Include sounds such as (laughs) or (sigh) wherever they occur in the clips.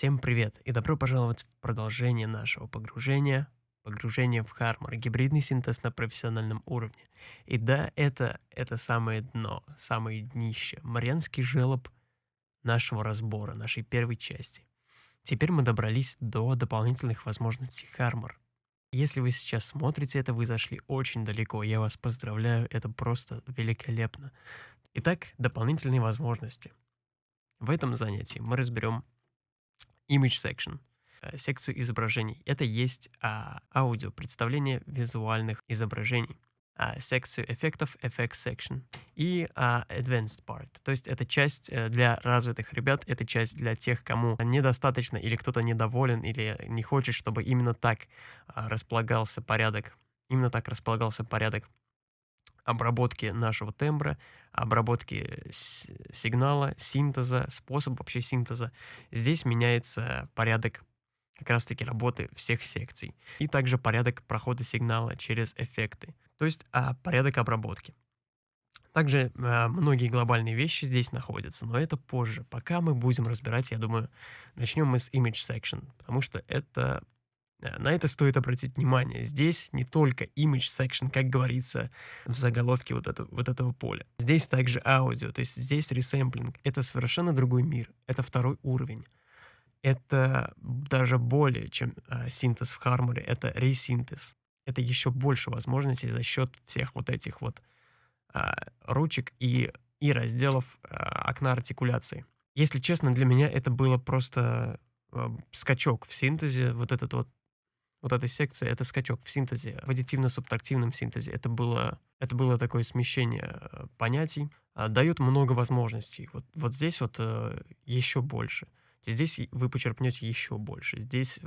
Всем привет и добро пожаловать в продолжение нашего погружения, погружение в Хармор, гибридный синтез на профессиональном уровне. И да, это, это самое дно, самое днище, Марианский желоб нашего разбора, нашей первой части. Теперь мы добрались до дополнительных возможностей Хармор. Если вы сейчас смотрите это, вы зашли очень далеко. Я вас поздравляю, это просто великолепно. Итак, дополнительные возможности. В этом занятии мы разберем Image Section, э, секцию изображений. Это есть а, аудио, представление визуальных изображений. А, секцию эффектов, Effect Section. И а, Advanced Part. То есть это часть э, для развитых ребят, это часть для тех, кому недостаточно или кто-то недоволен, или не хочет, чтобы именно так а, располагался порядок, именно так располагался порядок обработки нашего тембра, обработки сигнала, синтеза, способ вообще синтеза. Здесь меняется порядок как раз-таки работы всех секций. И также порядок прохода сигнала через эффекты. То есть а, порядок обработки. Также а, многие глобальные вещи здесь находятся, но это позже. Пока мы будем разбирать, я думаю, начнем мы с Image Section, потому что это на это стоит обратить внимание. Здесь не только image section, как говорится в заголовке вот, это, вот этого поля. Здесь также аудио, то есть здесь ресэмплинг. Это совершенно другой мир. Это второй уровень. Это даже более, чем э, синтез в Харморе, это ресинтез. Это еще больше возможностей за счет всех вот этих вот э, ручек и, и разделов э, окна артикуляции. Если честно, для меня это было просто э, скачок в синтезе, вот этот вот вот этой секции, это скачок в синтезе, в аддитивно-субтрактивном синтезе. Это было, это было такое смещение э, понятий, а, дает много возможностей. Вот, вот здесь вот э, еще больше. Здесь вы почерпнете еще больше. Здесь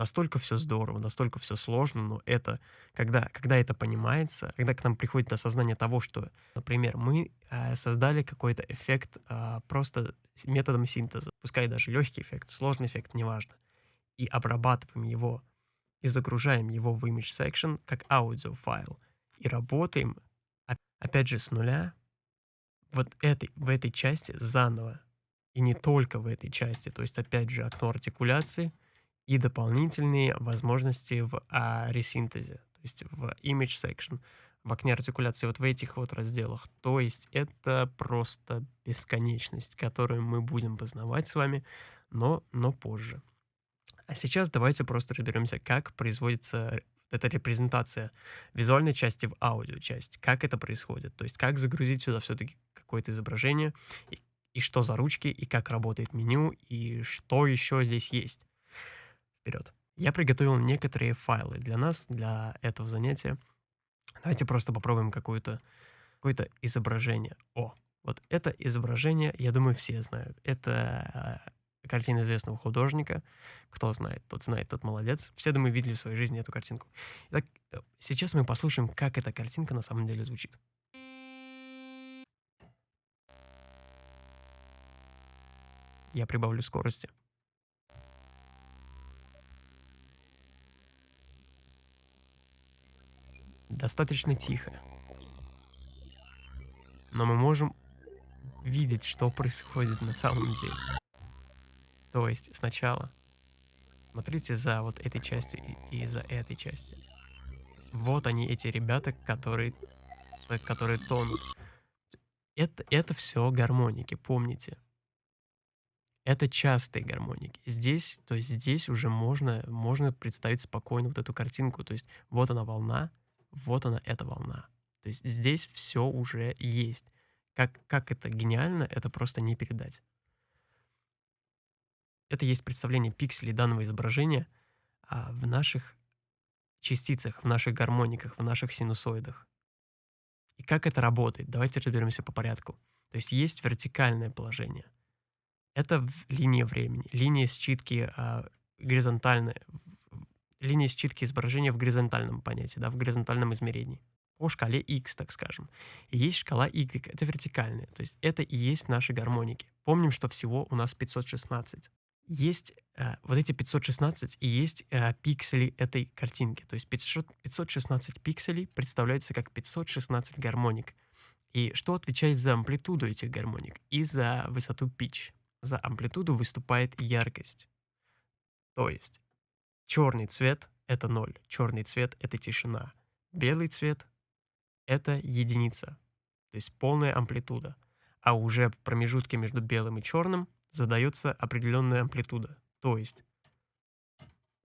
настолько все здорово, настолько все сложно, но это, когда, когда это понимается, когда к нам приходит осознание того, что, например, мы э, создали какой-то эффект э, просто методом синтеза, пускай даже легкий эффект, сложный эффект, неважно, и обрабатываем его и загружаем его в image section как аудиофайл и работаем, опять же, с нуля вот этой, в этой части заново. И не только в этой части, то есть, опять же, окно артикуляции и дополнительные возможности в а, ресинтезе, то есть в image section, в окне артикуляции, вот в этих вот разделах. То есть это просто бесконечность, которую мы будем познавать с вами, но, но позже. А сейчас давайте просто разберемся, как производится эта репрезентация визуальной части в аудио часть, как это происходит, то есть как загрузить сюда все-таки какое-то изображение, и, и что за ручки, и как работает меню, и что еще здесь есть. Вперед. Я приготовил некоторые файлы для нас, для этого занятия. Давайте просто попробуем какое-то какое изображение. О, вот это изображение, я думаю, все знают. Это картина известного художника. Кто знает, тот знает, тот молодец. Все, думаю, видели в своей жизни эту картинку. Итак, сейчас мы послушаем, как эта картинка на самом деле звучит. Я прибавлю скорости. Достаточно тихо. Но мы можем видеть, что происходит на самом деле. То есть сначала смотрите за вот этой частью и, и за этой частью. Вот они, эти ребята, которые, которые тонут. Это, это все гармоники, помните. Это частые гармоники. Здесь, то есть здесь уже можно, можно представить спокойно вот эту картинку. То есть вот она волна, вот она эта волна. То есть здесь все уже есть. Как, как это гениально, это просто не передать. Это есть представление пикселей данного изображения а, в наших частицах, в наших гармониках, в наших синусоидах. И как это работает? Давайте разберемся по порядку. То есть есть вертикальное положение. Это в линии времени. Линия считки а, горизонтальная. Линия считки изображения в горизонтальном понятии, да, в горизонтальном измерении. По шкале x, так скажем. И есть шкала y, это вертикальная. То есть это и есть наши гармоники. Помним, что всего у нас 516 есть э, вот эти 516 и есть э, пиксели этой картинки. То есть 500, 516 пикселей представляются как 516 гармоник. И что отвечает за амплитуду этих гармоник и за высоту pitch? за амплитуду выступает яркость. То есть черный цвет — это ноль, черный цвет — это тишина, белый цвет — это единица, то есть полная амплитуда. А уже в промежутке между белым и черным задается определенная амплитуда. То есть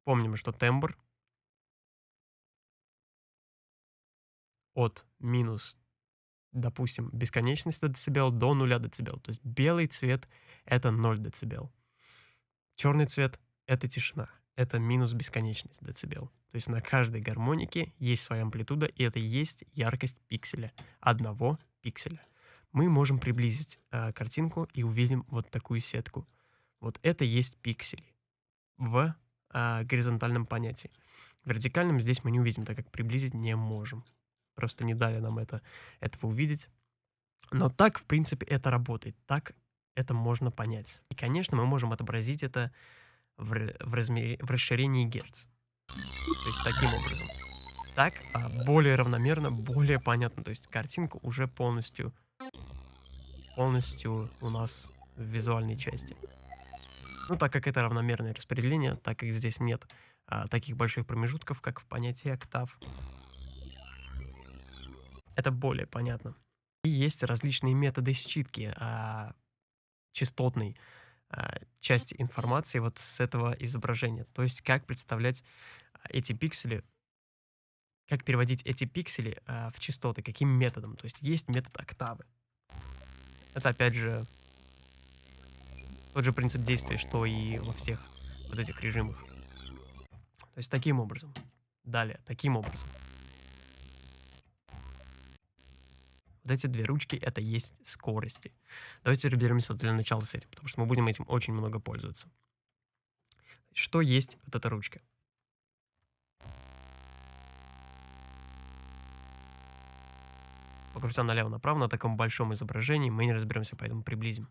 помним, что тембр от минус, допустим, бесконечности децибел до нуля децибел. То есть белый цвет — это 0 децибел. Черный цвет — это тишина. Это минус бесконечность децибел. То есть на каждой гармонике есть своя амплитуда, и это есть яркость пикселя. Одного пикселя. Мы можем приблизить э, картинку и увидим вот такую сетку. Вот это есть пиксели в э, горизонтальном понятии. В вертикальном здесь мы не увидим, так как приблизить не можем. Просто не дали нам это, этого увидеть. Но так, в принципе, это работает. Так это можно понять. И, конечно, мы можем отобразить это в, в, размере, в расширении герц. То есть таким образом. Так а, более равномерно, более понятно. То есть картинка уже полностью, полностью у нас в визуальной части. Ну, так как это равномерное распределение, так как здесь нет а, таких больших промежутков, как в понятии октав, это более понятно. И есть различные методы считки а, частотной а, части информации вот с этого изображения. То есть как представлять а, эти пиксели, как переводить эти пиксели а, в частоты, каким методом. То есть есть метод октавы. Это опять же тот же принцип действия, что и во всех вот этих режимах. То есть таким образом. Далее, таким образом. Вот эти две ручки — это есть скорости. Давайте разберемся для начала с этим, потому что мы будем этим очень много пользоваться. Что есть вот эта ручка? Покрутя налево-направо на таком большом изображении, мы не разберемся, поэтому приблизим.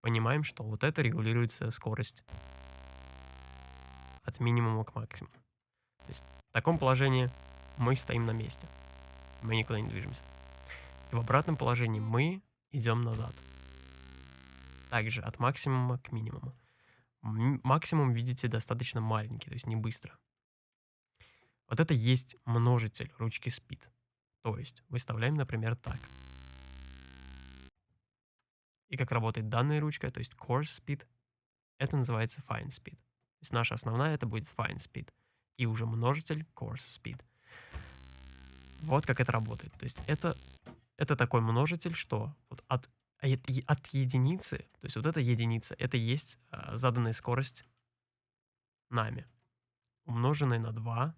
Понимаем, что вот это регулируется скорость от минимума к максимуму. То есть в таком положении мы стоим на месте. Мы никуда не движемся. И в обратном положении мы идем назад. Также от максимума к минимуму. Максимум, видите, достаточно маленький, то есть не быстро. Вот это есть множитель ручки speed. То есть выставляем, например, так. И как работает данная ручка, то есть coarse speed, это называется fine speed. То есть наша основная это будет fine speed. И уже множитель coarse speed. Вот как это работает. То есть это, это такой множитель, что вот от, от единицы, то есть вот эта единица, это есть а, заданная скорость нами, умноженная на 2,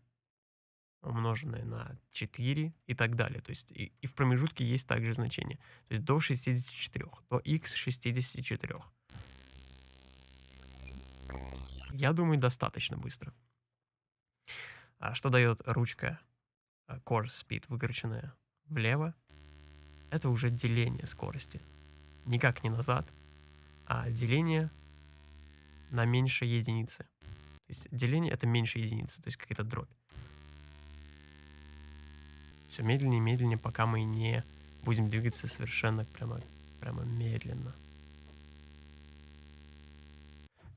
умноженное на 4 и так далее. То есть и, и в промежутке есть также значение. То есть до 64, до x 64. Я думаю, достаточно быстро. А что дает ручка а, Core Speed, выкрученная влево? Это уже деление скорости. Никак не назад, а деление на меньше единицы. То есть деление это меньше единицы, то есть какая-то дробь. Все медленнее и медленнее, пока мы не будем двигаться совершенно прямо, прямо медленно.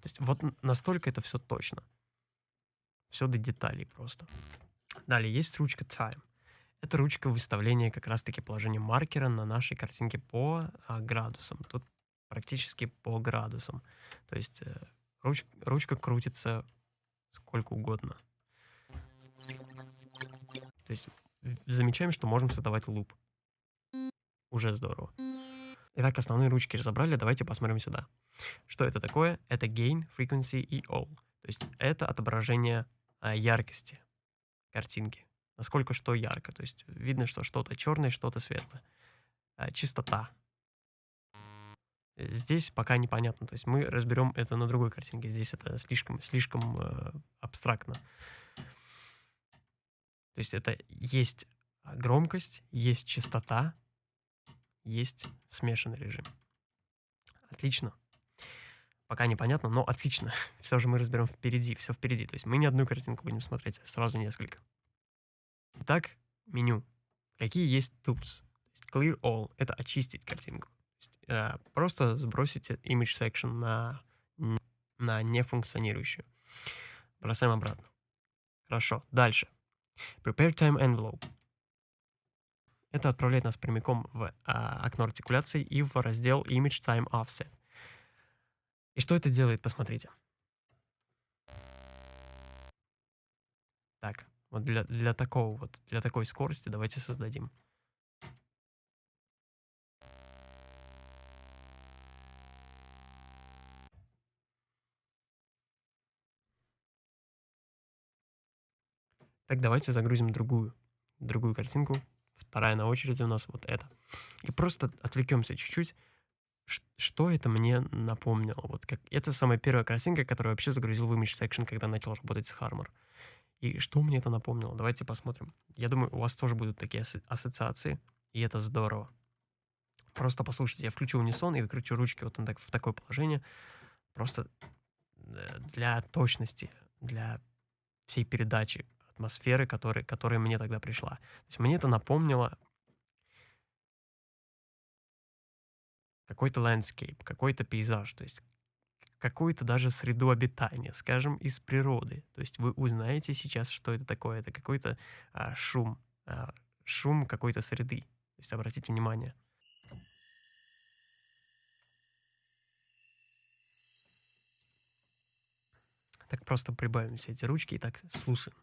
То есть вот настолько это все точно. Все до деталей просто. Далее есть ручка Time. Это ручка выставления как раз-таки положения маркера на нашей картинке по а, градусам. Тут практически по градусам. То есть э, руч, ручка крутится сколько угодно. То есть замечаем, что можем создавать луп. Уже здорово. Итак, основные ручки разобрали, давайте посмотрим сюда. Что это такое? Это gain, frequency и all. То есть это отображение а, яркости картинки. Насколько что ярко. То есть видно, что что-то черное, что-то светлое. А, чистота. Здесь пока непонятно. То есть мы разберем это на другой картинке. Здесь это слишком, слишком э, абстрактно. То есть это есть громкость, есть частота, есть смешанный режим. Отлично. Пока непонятно, но отлично. (laughs) Все же мы разберем впереди, все впереди. То есть мы не одну картинку будем смотреть, а сразу несколько. Итак, меню. какие есть tools. Clear all — это очистить картинку. Э, просто сбросить image section на, на нефункционирующую. Бросаем обратно. Хорошо, дальше. Prepare time envelope. Это отправляет нас прямиком в а, окно артикуляции и в раздел Image Time Offset. И что это делает, посмотрите. Так, вот для, для такого вот, для такой скорости давайте создадим. Так, давайте загрузим другую, другую картинку. Вторая на очереди у нас вот эта. И просто отвлекемся чуть-чуть. Что это мне напомнило? Вот как это самая первая картинка, которую вообще загрузил в Image Section, когда начал работать с Harmor. И что мне это напомнило? Давайте посмотрим. Я думаю, у вас тоже будут такие ассоциации, и это здорово. Просто послушайте, я включу унисон и выкручу ручки вот так, в такое положение. Просто э, для точности, для всей передачи атмосферы, который, которая мне тогда пришла. То есть мне это напомнило какой-то landscape, какой-то пейзаж, то есть какую-то даже среду обитания, скажем, из природы. То есть вы узнаете сейчас, что это такое. Это какой-то а, шум, а, шум какой-то среды. То есть обратите внимание. Так просто прибавим все эти ручки и так слушаем.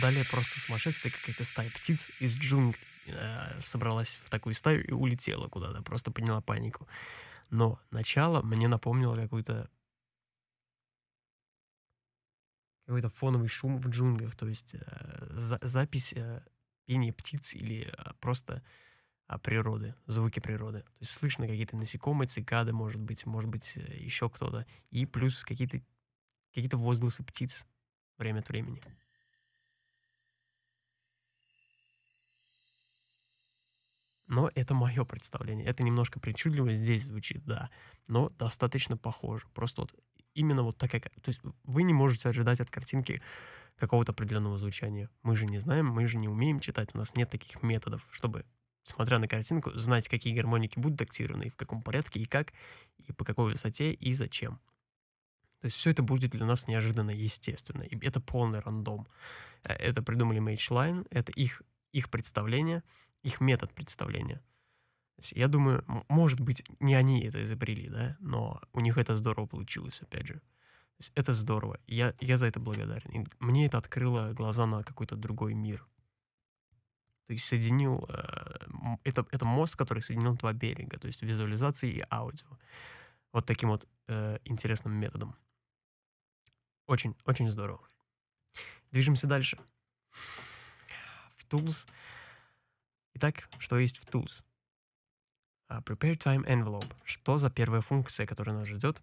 Далее просто сумасшествие, какая-то стая птиц из джунглей э, собралась в такую стаю и улетела куда-то, просто подняла панику. Но начало мне напомнило какой-то какой-то фоновый шум в джунглях, то есть э, за, запись э, пения птиц или э, просто э, природы, звуки природы. То есть слышно какие-то насекомые, цикады, может быть, может быть, э, еще кто-то. И плюс какие-то какие-то возгласы птиц время от времени. Но это мое представление. Это немножко причудливо здесь звучит, да. Но достаточно похоже. Просто вот именно вот такая... То есть вы не можете ожидать от картинки какого-то определенного звучания. Мы же не знаем, мы же не умеем читать. У нас нет таких методов, чтобы, смотря на картинку, знать, какие гармоники будут активированы, и в каком порядке, и как, и по какой высоте, и зачем. То есть все это будет для нас неожиданно естественно. И это полный рандом. Э, это придумали MageLine, это их, их представление — их метод представления. Я думаю, может быть, не они это изобрели, да, но у них это здорово получилось, опять же. Это здорово. Я, я за это благодарен. И мне это открыло глаза на какой-то другой мир. То есть соединил... Э, это, это мост, который соединил два берега, то есть визуализации и аудио. Вот таким вот э, интересным методом. Очень, очень здорово. Движемся дальше. В Tools Итак, что есть в Tools? Uh, prepare Time Envelope. Что за первая функция, которая нас ждет?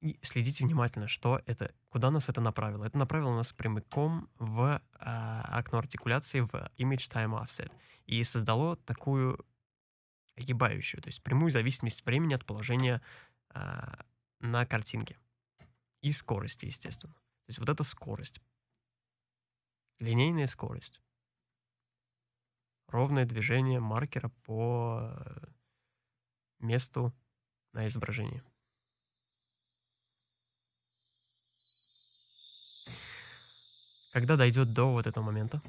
И следите внимательно, что это, куда нас это направило. Это направило нас прямиком в uh, окно артикуляции в Image Time Offset и создало такую огибающую, то есть прямую зависимость времени от положения uh, на картинке и скорости, естественно. То есть вот эта скорость Линейная скорость. Ровное движение маркера по э, месту на изображении. Когда дойдет до вот этого момента,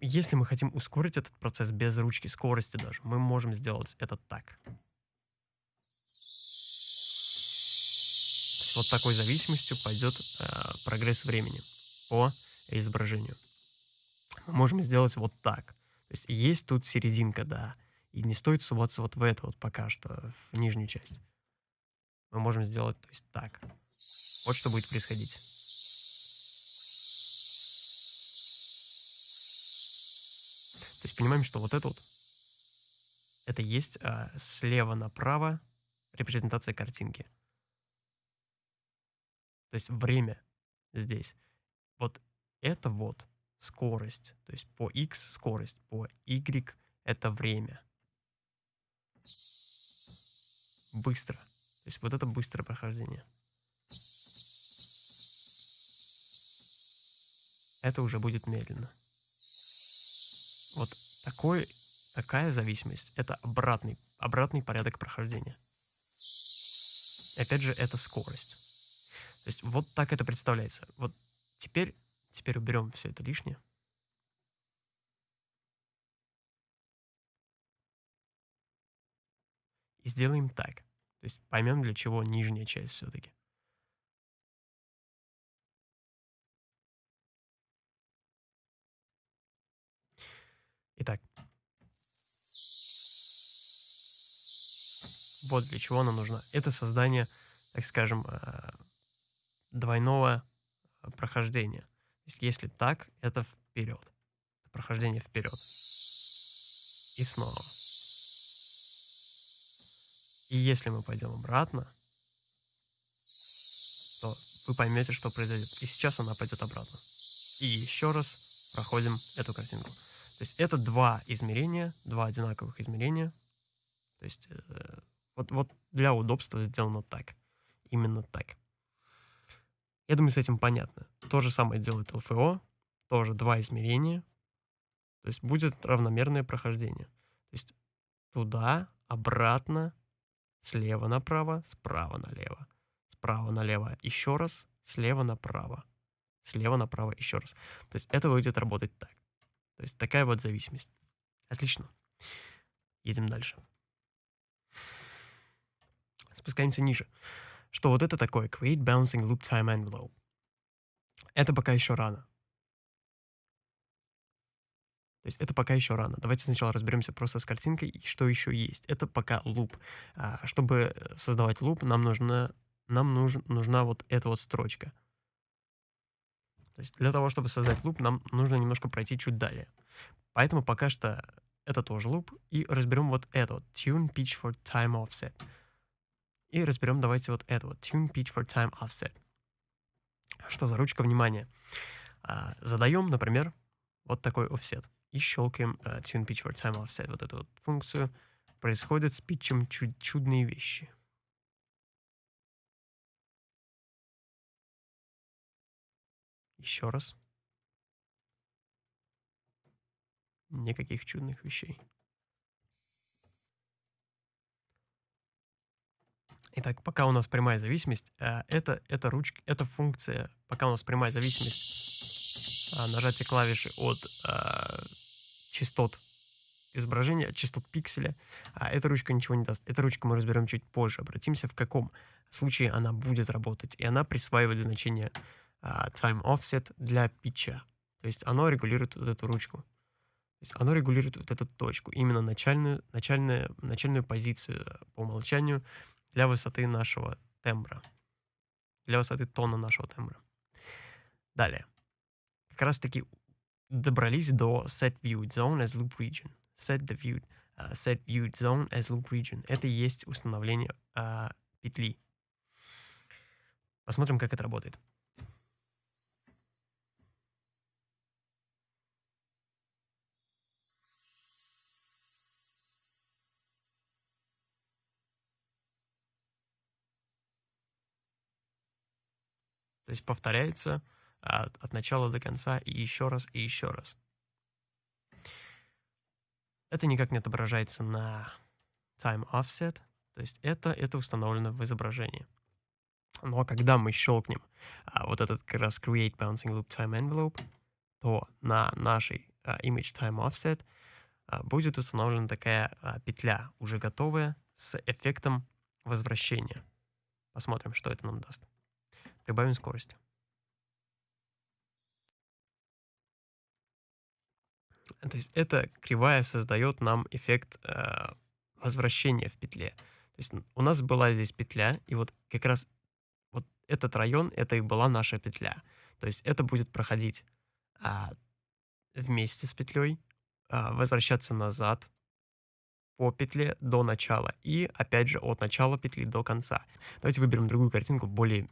если мы хотим ускорить этот процесс без ручки скорости даже, мы можем сделать это так. Вот такой зависимостью пойдет э, прогресс времени по изображению. Мы можем сделать вот так. То есть есть тут серединка, да. И не стоит суваться вот в это вот пока что, в нижнюю часть. Мы можем сделать, то есть так. Вот что будет происходить. Понимаем, что вот это вот, это есть а, слева направо репрезентация картинки. То есть время здесь. Вот это вот скорость. То есть по x скорость, по y это время. Быстро. То есть вот это быстрое прохождение. Это уже будет медленно. Вот такой, такая зависимость — это обратный, обратный порядок прохождения. Опять же, это скорость. То есть вот так это представляется. Вот теперь, теперь уберем все это лишнее. И сделаем так. То есть поймем, для чего нижняя часть все-таки. Вот для чего она нужна. Это создание, так скажем, э, двойного э, прохождения. Если так, это вперед. Прохождение вперед. И снова. И если мы пойдем обратно, то вы поймете, что произойдет. И сейчас она пойдет обратно. И еще раз проходим эту картинку. То есть это два измерения, два одинаковых измерения. То есть э, вот, вот для удобства сделано так. Именно так. Я думаю, с этим понятно. То же самое делает ЛФО. Тоже два измерения. То есть будет равномерное прохождение. То есть туда, обратно, слева направо, справа налево. Справа налево еще раз, слева направо. Слева направо еще раз. То есть это будет работать так. То есть такая вот зависимость. Отлично. Едем дальше. Спускаемся ниже. Что вот это такое? Create Bouncing Loop Time Envelope. Это пока еще рано. То есть это пока еще рано. Давайте сначала разберемся просто с картинкой, и что еще есть. Это пока луп. А, чтобы создавать луп, нам нужна, нам нуж, нужна вот эта вот строчка. То есть для того, чтобы создать луп, нам нужно немножко пройти чуть далее. Поэтому пока что это тоже луп. И разберем вот это вот. Tune pitch for time offset. И разберем давайте вот это вот. Tune pitch for time offset. Что за ручка? Внимание. А, задаем, например, вот такой offset и щелкаем uh, Tune Pitch for Time Offset, вот эту вот функцию, происходят с питчем чуд чудные вещи. Еще раз. Никаких чудных вещей. Итак, пока у нас прямая зависимость, э, это, это ручка, эта функция, пока у нас прямая зависимость, э, нажатие клавиши от э, частот изображения, частот пикселя, а эта ручка ничего не даст. Эта ручка мы разберем чуть позже. Обратимся, в каком случае она будет работать. И она присваивает значение uh, time offset для питча. То есть оно регулирует вот эту ручку. То есть оно регулирует вот эту точку, именно начальную, начальную, начальную позицию по умолчанию для высоты нашего тембра, для высоты тона нашего тембра. Далее. Как раз таки добрались до set viewed zone as loop region. Set the viewed, uh, set viewed zone as loop region. Это и есть установление uh, петли. Посмотрим, как это работает. Повторяется от, от начала до конца и еще раз, и еще раз. Это никак не отображается на time offset, то есть это, это установлено в изображении. Но когда мы щелкнем а, вот этот как раз Create Bouncing Loop Time Envelope, то на нашей а, Image Time Offset а, будет установлена такая а, петля, уже готовая, с эффектом возвращения. Посмотрим, что это нам даст. Прибавим скорость. То есть эта кривая создает нам эффект э, возвращения в петле. То есть у нас была здесь петля, и вот как раз вот этот район, это и была наша петля. То есть это будет проходить а, вместе с петлей, а, возвращаться назад по петле до начала и, опять же, от начала петли до конца. Давайте выберем другую картинку, более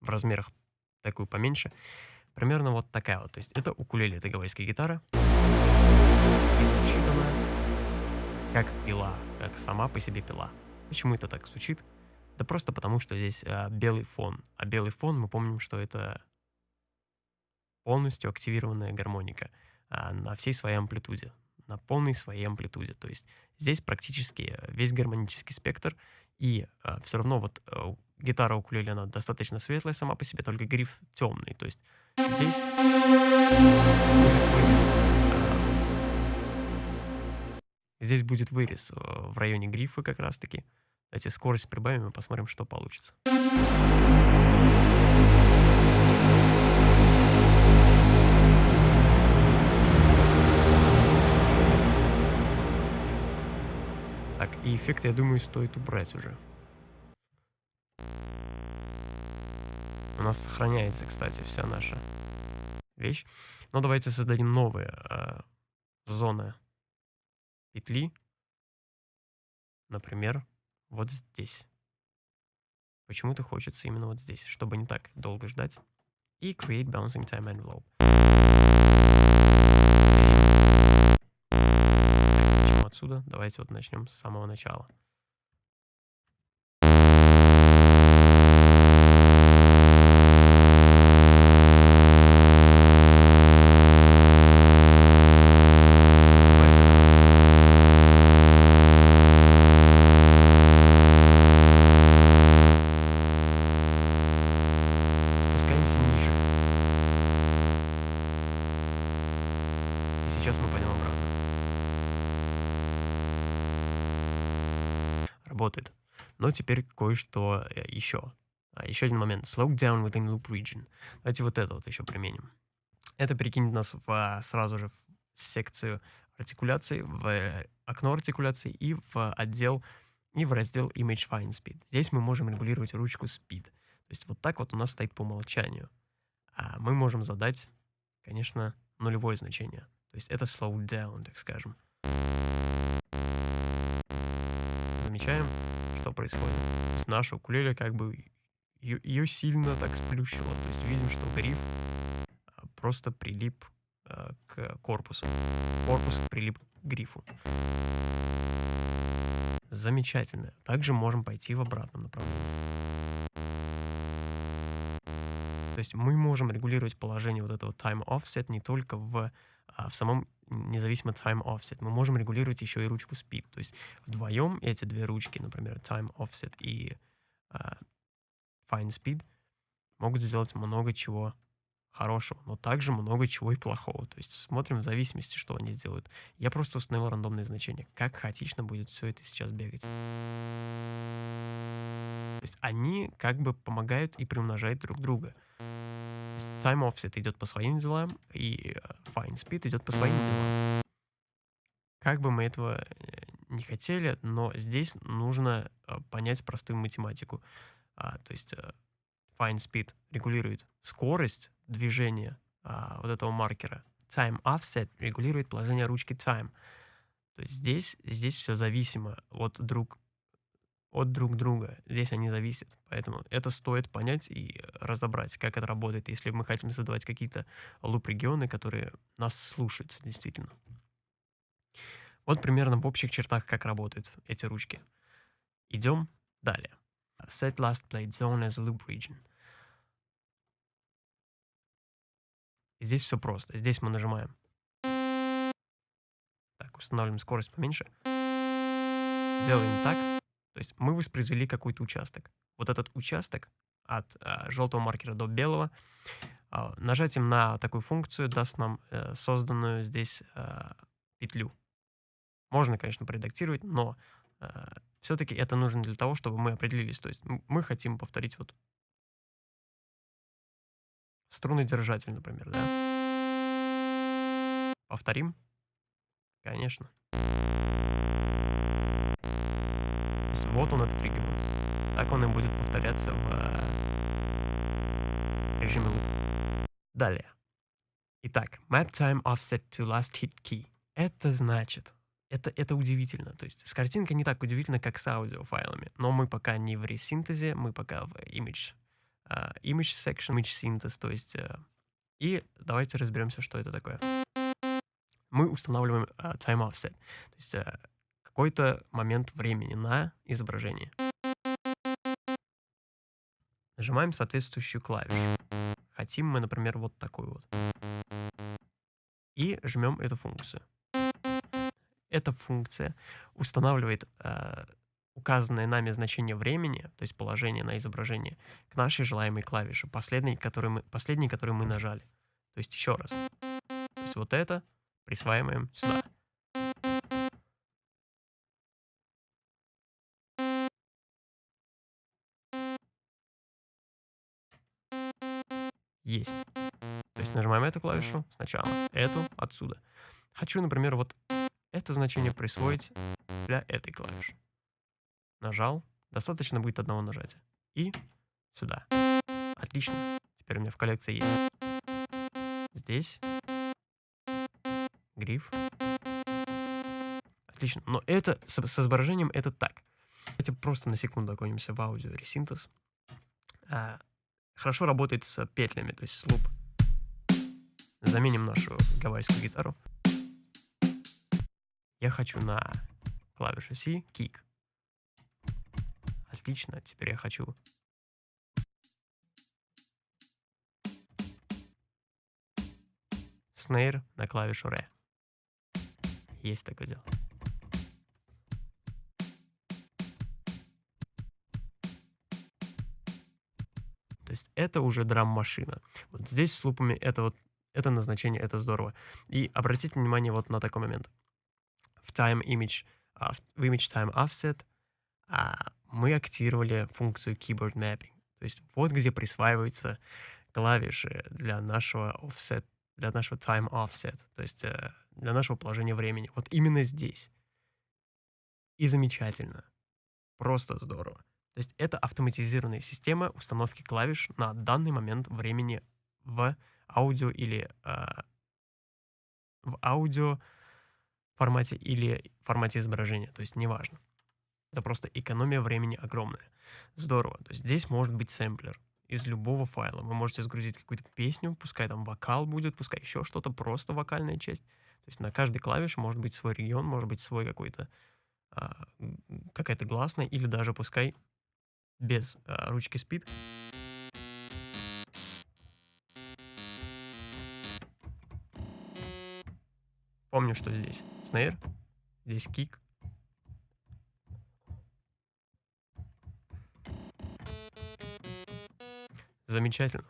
в размерах такую поменьше. Примерно вот такая вот. То есть это укулеле, это гавайская гитара. И звучит она как пила, как сама по себе пила. Почему это так звучит? Да просто потому, что здесь а, белый фон. А белый фон, мы помним, что это полностью активированная гармоника а, на всей своей амплитуде, на полной своей амплитуде. То есть здесь практически весь гармонический спектр, и а, все равно вот а, гитара укулеле, она достаточно светлая сама по себе, только гриф темный. То есть здесь Здесь будет вырез в районе грифа как раз-таки. Давайте скорость прибавим и посмотрим, что получится. Так, и эффект, я думаю, стоит убрать уже. У нас сохраняется, кстати, вся наша вещь. Но давайте создадим новые э, зоны петли. Например, вот здесь. Почему-то хочется именно вот здесь, чтобы не так долго ждать. И create bouncing time envelope. Отсюда. Давайте вот начнем с самого начала. сейчас мы пойдем обратно. Работает. Но теперь кое-что э, еще. А, еще один момент. Slow down within loop region. Давайте вот это вот еще применим. Это перекинет нас в, а, сразу же в секцию артикуляции, в э, окно артикуляции и в отдел и в раздел Image Fine Speed. Здесь мы можем регулировать ручку Speed. То есть вот так вот у нас стоит по умолчанию. А мы можем задать, конечно, нулевое значение. То есть это slow down, так скажем. Замечаем, что происходит. Есть наша укулеле как бы ее, сильно так сплющило. То есть видим, что гриф а, просто прилип а, к корпусу. Корпус прилип к грифу. Замечательно. Также можем пойти в обратном направлении. То есть мы можем регулировать положение вот этого time offset не только в а в самом независимо time offset мы можем регулировать еще и ручку speed. То есть вдвоем эти две ручки, например, time offset и uh, fine speed, могут сделать много чего хорошего, но также много чего и плохого. То есть смотрим в зависимости, что они сделают. Я просто установил рандомные значения. Как хаотично будет все это сейчас бегать. То есть они как бы помогают и приумножают друг друга. Time offset идет по своим делам, и э, fine speed идет по своим делам. Как бы мы этого э, не хотели, но здесь нужно э, понять простую математику. А, то есть fine speed регулирует скорость движения а, вот этого маркера. Time offset регулирует положение ручки time. То есть здесь, здесь все зависимо от друг от друг друга. Здесь они зависят. Поэтому это стоит понять и разобрать, как это работает, если мы хотим создавать какие-то луп-регионы, которые нас слушаются действительно. Вот примерно в общих чертах, как работают эти ручки. Идем далее. Set last plate zone as loop region. Здесь все просто. Здесь мы нажимаем. Так, устанавливаем скорость поменьше. Делаем так. То есть мы воспроизвели какой-то участок. Вот этот участок от э, желтого маркера до белого, э, нажатием на такую функцию даст нам э, созданную здесь э, петлю. Можно, конечно, проредактировать, но э, все-таки это нужно для того, чтобы мы определились. То есть мы хотим повторить вот струнный держатель, например, да? Повторим? Конечно. Вот он этот регион. Так он и будет повторяться в э, режиме луп. Далее. Итак, map time offset to last hit key. Это значит, это, это удивительно. То есть с картинкой не так удивительно, как с аудиофайлами. Но мы пока не в ресинтезе, мы пока в image, uh, image section, image synthesis. То есть, uh, и давайте разберемся, что это такое. Мы устанавливаем uh, time offset. То есть uh, какой-то момент времени на изображение. Нажимаем соответствующую клавишу. Хотим мы, например, вот такую вот. И жмем эту функцию. Эта функция устанавливает э, указанное нами значение времени, то есть положение на изображение, к нашей желаемой клавише, последней, которую мы, последней, которую мы нажали. То есть еще раз. То есть вот это присваиваем сюда. Есть. То есть нажимаем эту клавишу сначала, эту отсюда. Хочу, например, вот это значение присвоить для этой клавиши. Нажал. Достаточно будет одного нажатия. И сюда. Отлично. Теперь у меня в коллекции есть. Здесь. Гриф. Отлично. Но это с, с изображением это так. Давайте просто на секунду окунемся в аудио ресинтез. А, хорошо работает с петлями, то есть с луп. Заменим нашу гавайскую гитару. Я хочу на клавишу C kick. Отлично, теперь я хочу снейр на клавишу R. Есть такое дело. То есть это уже драм-машина. Вот здесь с лупами это вот это назначение, это здорово. И обратите внимание вот на такой момент в time image, uh, в image time offset uh, мы активировали функцию keyboard mapping. То есть вот где присваиваются клавиши для нашего offset, для нашего time offset, то есть uh, для нашего положения времени. Вот именно здесь. И замечательно. Просто здорово. То есть это автоматизированная система установки клавиш на данный момент времени в аудио или э, в аудио формате или формате изображения, то есть неважно. Это просто экономия времени огромная. Здорово. То есть здесь может быть сэмплер из любого файла. Вы можете загрузить какую-то песню, пускай там вокал будет, пускай еще что-то, просто вокальная часть. То есть на каждой клавише может быть свой регион, может быть свой какой-то а, какая-то гласная, или даже пускай без а, ручки спид. Помню, что здесь снейр, здесь кик. Замечательно.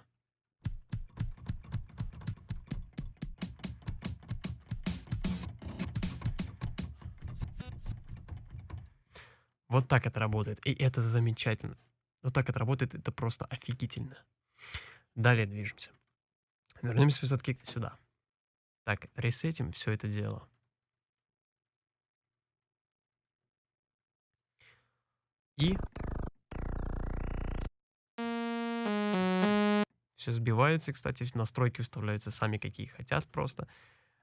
Вот так это работает. И это замечательно. Вот так это работает, это просто офигительно. Далее движемся. Вернемся все-таки сюда. Так, ресетим все это дело. И все сбивается, кстати, настройки вставляются сами какие хотят просто.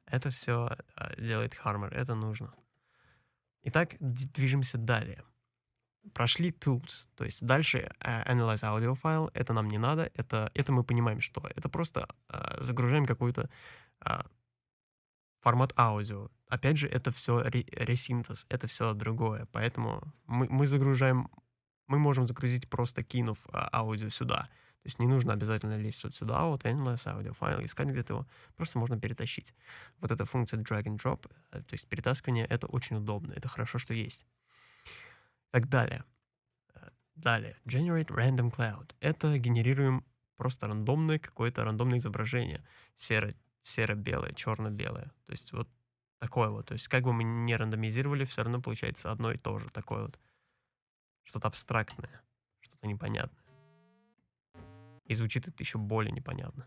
Это все а, делает Harmer, это нужно. Итак, движемся далее. Прошли tools, то есть дальше uh, analyze audio file, это нам не надо, это, это мы понимаем, что это просто uh, загружаем какую-то uh, формат аудио. Опять же, это все ресинтез, это все другое. Поэтому мы, мы загружаем, мы можем загрузить просто кинув а, аудио сюда. То есть не нужно обязательно лезть вот сюда, вот endless аудио файл, искать где-то его. Просто можно перетащить. Вот эта функция drag and drop, э, то есть перетаскивание, это очень удобно. Это хорошо, что есть. Так далее. Э, далее. Generate random cloud. Это генерируем просто рандомное какое-то рандомное изображение. Серо серо-белое, черно-белое. То есть вот такое вот. То есть как бы мы не рандомизировали, все равно получается одно и то же. Такое вот. Что-то абстрактное, что-то непонятное. И звучит это еще более непонятно.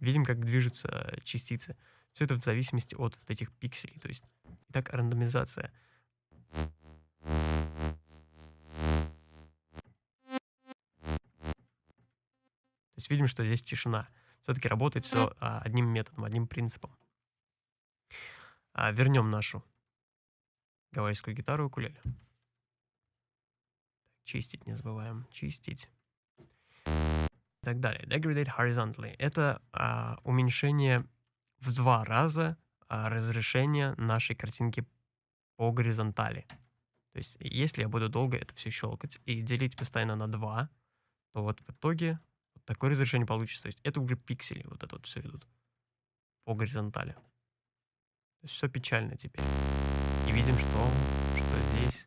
Видим, как движутся частицы. Все это в зависимости от вот этих пикселей. То есть, итак, рандомизация. есть видим, что здесь тишина. Все-таки работает все а, одним методом, одним принципом. А, вернем нашу гавайскую гитару и укулеле. Чистить не забываем. Чистить. И так далее. Degradate horizontally. Это а, уменьшение в два раза а, разрешения нашей картинки по горизонтали. То есть, если я буду долго это все щелкать и делить постоянно на 2, то вот в итоге вот такое разрешение получится. То есть, это уже пиксели, вот это вот все идут по горизонтали. То есть, все печально теперь. И видим, что, что здесь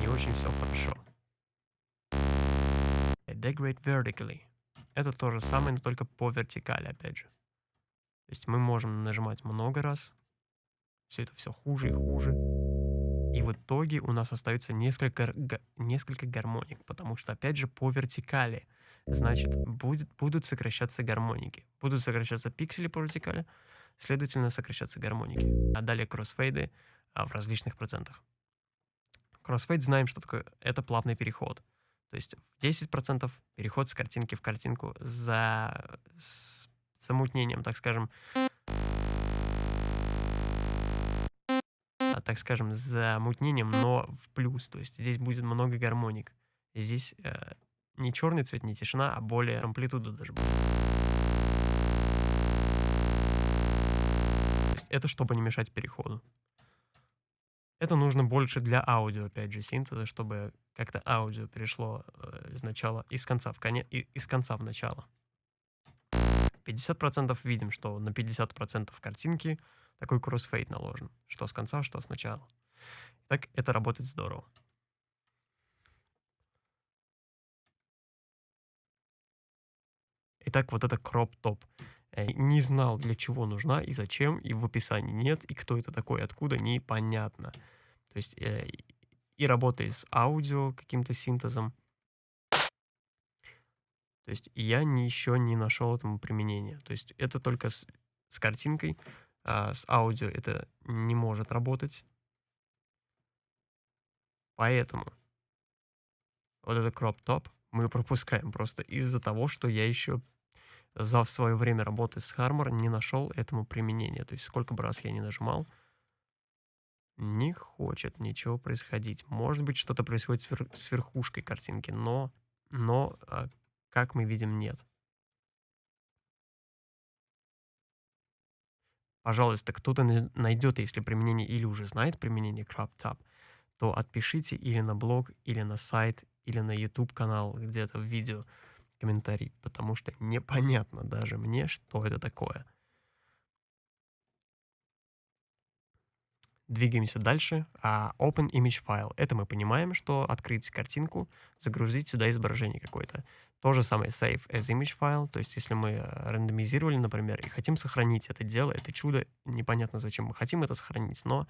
не очень все хорошо. Degrade vertically. Это то же самое, но только по вертикали, опять же. То есть мы можем нажимать много раз. Все это все хуже и хуже. И в итоге у нас остается несколько, несколько гармоник, потому что, опять же, по вертикали. Значит, будет, будут сокращаться гармоники. Будут сокращаться пиксели по вертикали, следовательно, сокращаться гармоники. А далее кроссфейды а, в различных процентах. Кроссфейд знаем, что такое. Это плавный переход. То есть в 10% переход с картинки в картинку за с замутнением, так скажем, а, так скажем, замутнением, но в плюс. То есть здесь будет много гармоник. здесь э, не черный цвет, не тишина, а более амплитуда даже будет. Это чтобы не мешать переходу. Это нужно больше для аудио, опять же, синтеза, чтобы как-то аудио перешло э, из начала, из конца в конец, из конца в начало. 50% видим, что на 50% картинки такой кроссфейд наложен. Что с конца, что с начала. Так это работает здорово. Итак, вот это кроп-топ. Э, не знал, для чего нужна и зачем, и в описании нет, и кто это такой, откуда, непонятно. То есть э, и работает с аудио каким-то синтезом. То есть я не, еще не нашел этому применения. То есть это только с, с картинкой, а с аудио это не может работать. Поэтому вот это кроп-топ мы (laughs) пропускаем просто из-за того, что я еще за свое время работы с Harmor не нашел этому применения. То есть сколько бы раз я не нажимал, не хочет ничего происходить. Может быть, что-то происходит с, верхушкой картинки, но, но а, как мы видим, нет. Пожалуйста, кто-то найдет, если применение или уже знает применение CropTop, то отпишите или на блог, или на сайт, или на YouTube канал, где-то в видео комментарий, потому что непонятно даже мне, что это такое. Двигаемся дальше. А Open Image File. Это мы понимаем, что открыть картинку, загрузить сюда изображение какое-то. То же самое Save as Image File. То есть если мы э, рандомизировали, например, и хотим сохранить это дело, это чудо, непонятно зачем мы хотим это сохранить, но,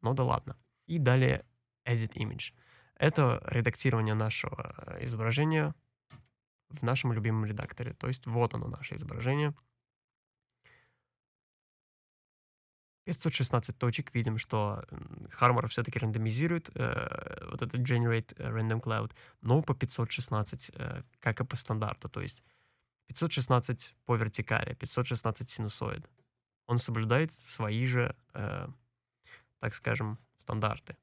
но да ладно. И далее Edit Image. Это редактирование нашего э, изображения в нашем любимом редакторе. То есть вот оно наше изображение. 516 точек, видим, что Harmor все-таки рандомизирует э, вот этот Generate Random Cloud, но по 516, э, как и по стандарту, то есть 516 по вертикали, 516 синусоид. Он соблюдает свои же, э, так скажем, стандарты.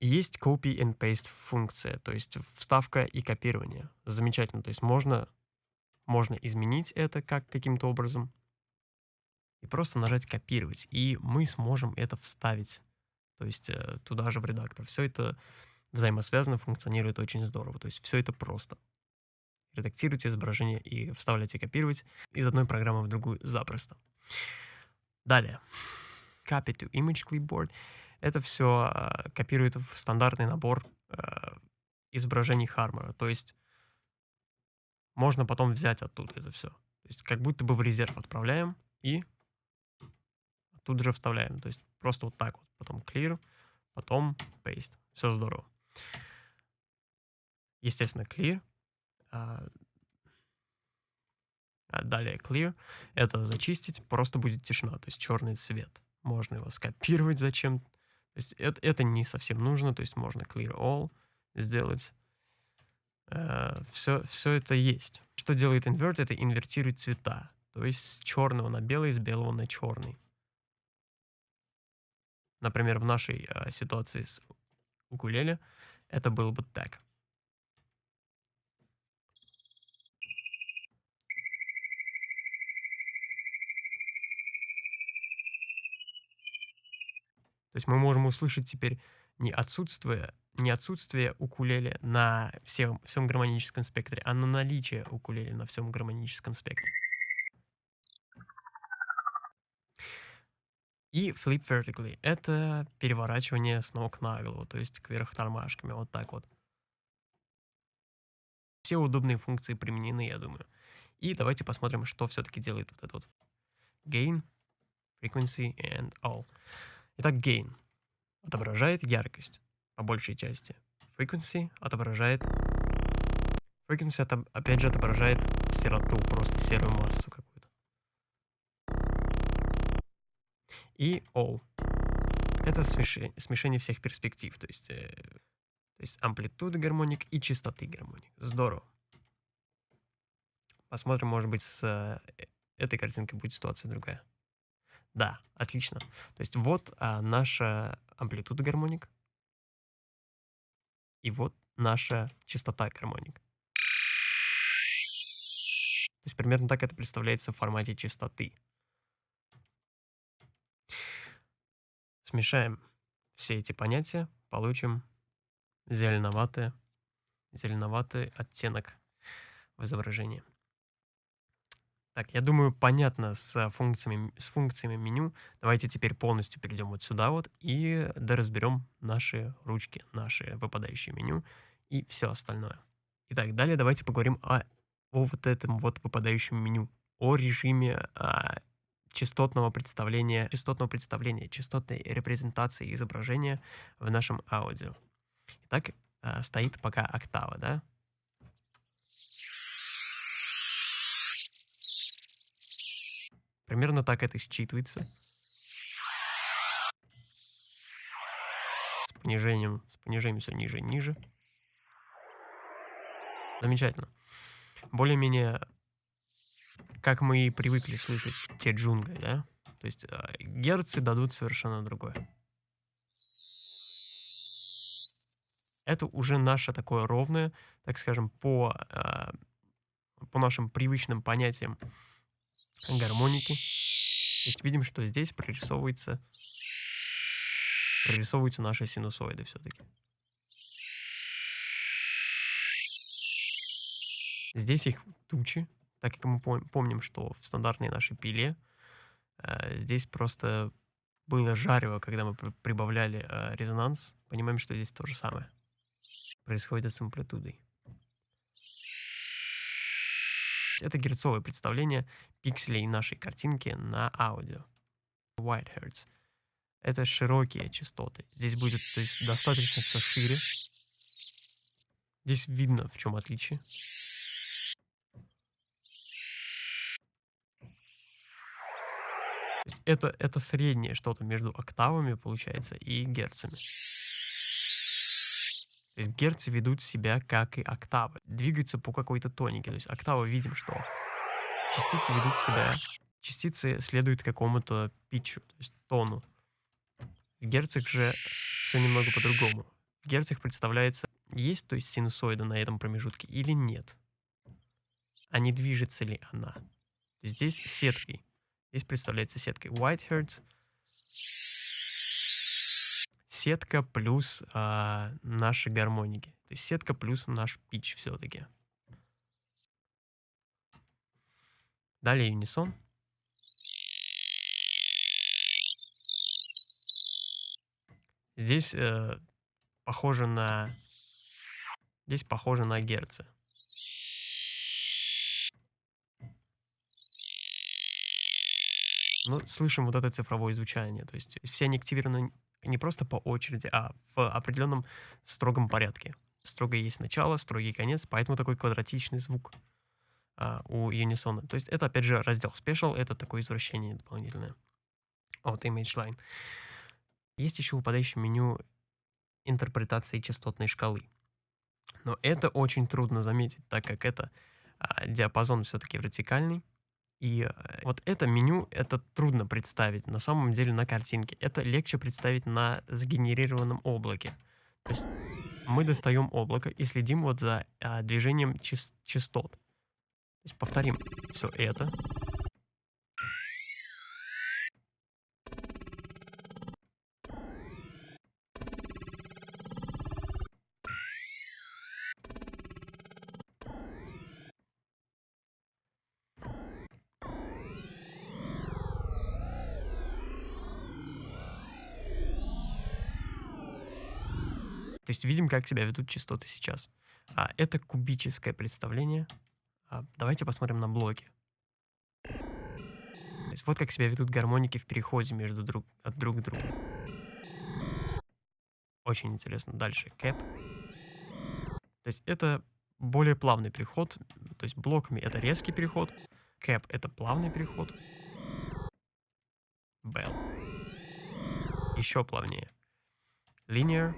есть copy and paste функция, то есть вставка и копирование. Замечательно, то есть можно, можно изменить это как каким-то образом, и просто нажать «Копировать», и мы сможем это вставить, то есть э, туда же в редактор. Все это взаимосвязано, функционирует очень здорово, то есть все это просто. Редактируйте изображение и вставляйте «Копировать» из одной программы в другую запросто. Далее. Copy to Image Clipboard. Это все э, копирует в стандартный набор э, изображений Хармора, то есть можно потом взять оттуда это все. То есть как будто бы в резерв отправляем и тут же вставляем. То есть просто вот так вот. Потом clear, потом paste. Все здорово. Естественно, clear. А, а далее clear. Это зачистить. Просто будет тишина. То есть черный цвет. Можно его скопировать зачем. То есть это, это не совсем нужно. То есть можно clear all сделать. все, все это есть. Что делает инверт? Это инвертирует цвета. То есть с черного на белый, с белого на черный. Например, в нашей э, ситуации с укулеле это было бы так. То есть мы можем услышать теперь не отсутствие, не отсутствие укулеле на всем, всем гармоническом спектре, а на наличие укулеле на всем гармоническом спектре. И flip vertically — это переворачивание с ног на голову, то есть кверх тормашками, вот так вот. Все удобные функции применены, я думаю. И давайте посмотрим, что все-таки делает вот этот вот gain, frequency and all. Итак, gain отображает яркость по большей части. Frequency отображает... Frequency, это, опять же, отображает сероту, просто серую массу какую-то. И all. Это смешение, всех перспектив, то есть, э, то есть амплитуды гармоник и частоты гармоник. Здорово. Посмотрим, может быть, с э, этой картинкой будет ситуация другая. Да, отлично. То есть вот а, наша амплитуда гармоник. И вот наша частота гармоник. То есть примерно так это представляется в формате частоты. Смешаем все эти понятия, получим зеленоватый, зеленоватый оттенок в изображении. Так, я думаю, понятно с функциями, с функциями меню. Давайте теперь полностью перейдем вот сюда вот и доразберем наши ручки, наши выпадающие меню и все остальное. Итак, далее давайте поговорим о, о вот этом вот выпадающем меню, о режиме а, частотного представления, частотного представления, частотной репрезентации изображения в нашем аудио. Итак, а, стоит пока октава, да? Примерно так это считывается. С понижением, с понижением все ниже и ниже. Замечательно. Более-менее, как мы и привыкли слышать те джунгли, да? То есть э, герцы дадут совершенно другое. Это уже наше такое ровное, так скажем, по, э, по нашим привычным понятиям гармоники. То есть видим, что здесь прорисовывается, прорисовываются наши синусоиды все-таки. Здесь их тучи, так как мы помним, что в стандартной нашей пиле э, здесь просто было жарево, когда мы прибавляли э, резонанс. Понимаем, что здесь то же самое происходит с амплитудой. Это герцовое представление пикселей нашей картинки на аудио. White Hertz. Это широкие частоты. Здесь будет то есть, достаточно все шире. Здесь видно, в чем отличие. Это, это среднее что-то между октавами, получается, и герцами. То есть герцы ведут себя как и октавы, двигаются по какой-то тонике. То есть октавы видим, что частицы ведут себя, частицы следуют какому-то питчу, то есть тону. В герцах же все немного по-другому. В герцах представляется, есть то есть синусоида на этом промежутке или нет. А не движется ли она. Здесь сеткой. Здесь представляется сеткой. White Hertz сетка плюс а, наши гармоники. То есть сетка плюс наш пич все-таки. Далее унисон. Здесь э, похоже на... Здесь похоже на герцы. Ну, слышим вот это цифровое звучание. То есть все они активированы не просто по очереди, а в определенном строгом порядке. Строго есть начало, строгий конец, поэтому такой квадратичный звук а, у Unison. То есть это, опять же, раздел Special, это такое извращение дополнительное от Image Line. Есть еще выпадающее меню интерпретации частотной шкалы. Но это очень трудно заметить, так как это а, диапазон все-таки вертикальный. И э, вот это меню, это трудно представить на самом деле на картинке. Это легче представить на сгенерированном облаке. То есть мы достаем облако и следим вот за а, движением част частот. То есть повторим все это. Есть видим, как себя ведут частоты сейчас. А, это кубическое представление. А, давайте посмотрим на блоки. То есть вот как себя ведут гармоники в переходе между друг, от друг к другу. Очень интересно. Дальше кэп. То есть это более плавный переход. То есть блоками это резкий переход. Кэп это плавный переход. Bell. Еще плавнее. Linear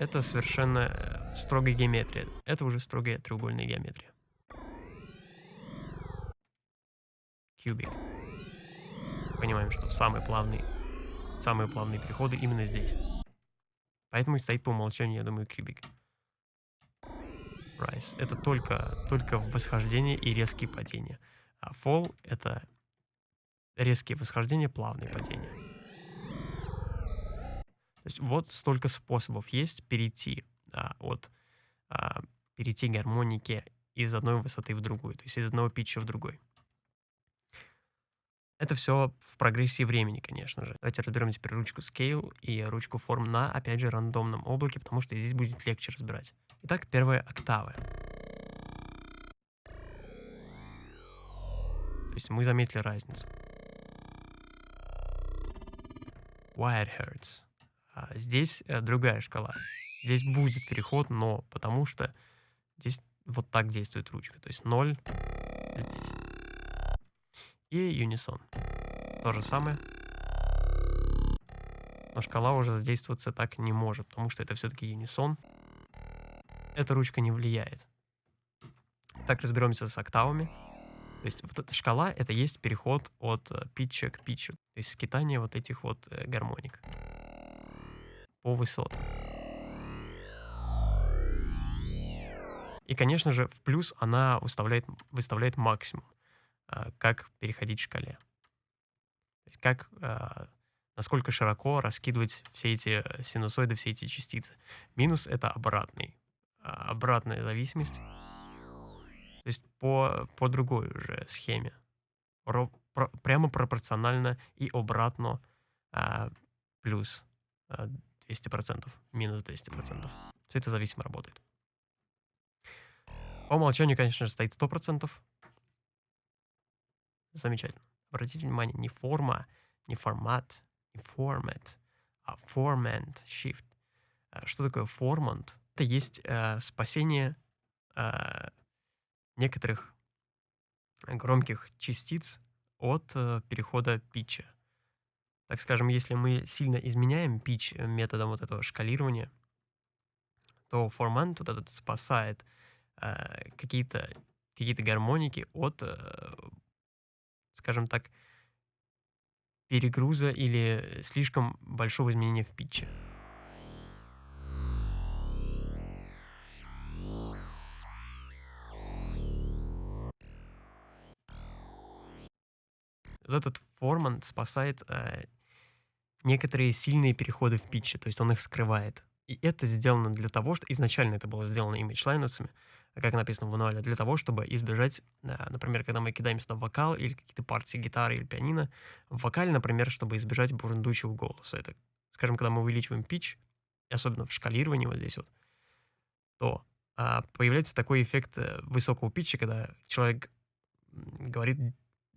это совершенно э, строгая геометрия. Это уже строгая треугольная геометрия. Кубик. Понимаем, что самые плавные, самые плавные переходы именно здесь. Поэтому стоит по умолчанию, я думаю, кубик. Rise. Это только, только восхождение и резкие падения. А fall — это резкие восхождения, плавные падения. Есть вот столько способов есть перейти а, от а, перейти гармоники из одной высоты в другую, то есть из одного питча в другой. Это все в прогрессии времени, конечно же. Давайте разберем теперь ручку Scale и ручку Form на, опять же, рандомном облаке, потому что здесь будет легче разбирать. Итак, первая октава. То есть мы заметили разницу. Wire hertz. А здесь э, другая шкала. Здесь будет переход, но потому что здесь вот так действует ручка. То есть 0 здесь. И унисон. То же самое. Но шкала уже задействоваться так не может, потому что это все-таки юнисон. Эта ручка не влияет. Так разберемся с октавами. То есть вот эта шкала — это есть переход от э, питча к питчу. То есть скитание вот этих вот э, гармоник по высотам. И, конечно же, в плюс она выставляет, выставляет максимум, а, как переходить в шкале. То есть как, а, насколько широко раскидывать все эти синусоиды, все эти частицы. Минус — это обратный, а, обратная зависимость. То есть по, по другой уже схеме. Про, про, прямо пропорционально и обратно плюс 200%, минус 200%. Все это зависимо работает. По умолчанию, конечно же, стоит 100%. Замечательно. Обратите внимание, не форма, не формат, не формат, а формант, shift. А что такое формант? Это есть э, спасение э, некоторых громких частиц от э, перехода питча так скажем, если мы сильно изменяем пич э, методом вот этого шкалирования, то форман вот этот спасает э, какие-то какие гармоники от, э, скажем так, перегруза или слишком большого изменения в питче. Вот этот форман спасает э, некоторые сильные переходы в питче, то есть он их скрывает. И это сделано для того, что изначально это было сделано имидж-лайнерсами, как написано в мануале, для того, чтобы избежать, а, например, когда мы кидаем сюда вокал или какие-то партии гитары или пианино, в вокале, например, чтобы избежать бурундучего голоса. Это, скажем, когда мы увеличиваем питч, особенно в шкалировании вот здесь вот, то а, появляется такой эффект э, высокого питча, когда человек говорит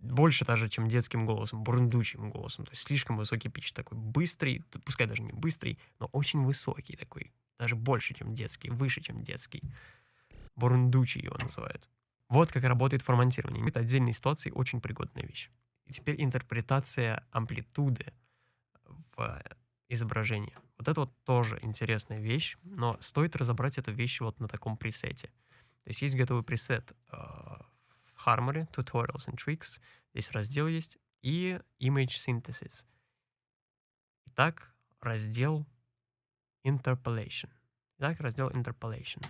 больше даже, чем детским голосом, бурундучим голосом. То есть слишком высокий пич, такой быстрый, пускай даже не быстрый, но очень высокий такой, даже больше, чем детский, выше, чем детский. Бурундучий его называют. Вот как работает формантирование. Это отдельной ситуации очень пригодная вещь. И теперь интерпретация амплитуды в изображении. Вот это вот тоже интересная вещь, но стоит разобрать эту вещь вот на таком пресете. То есть есть готовый пресет в Harmony, Tutorials and Tricks, здесь раздел есть, и Image Synthesis. Итак, раздел Interpolation. Итак, раздел Interpolation.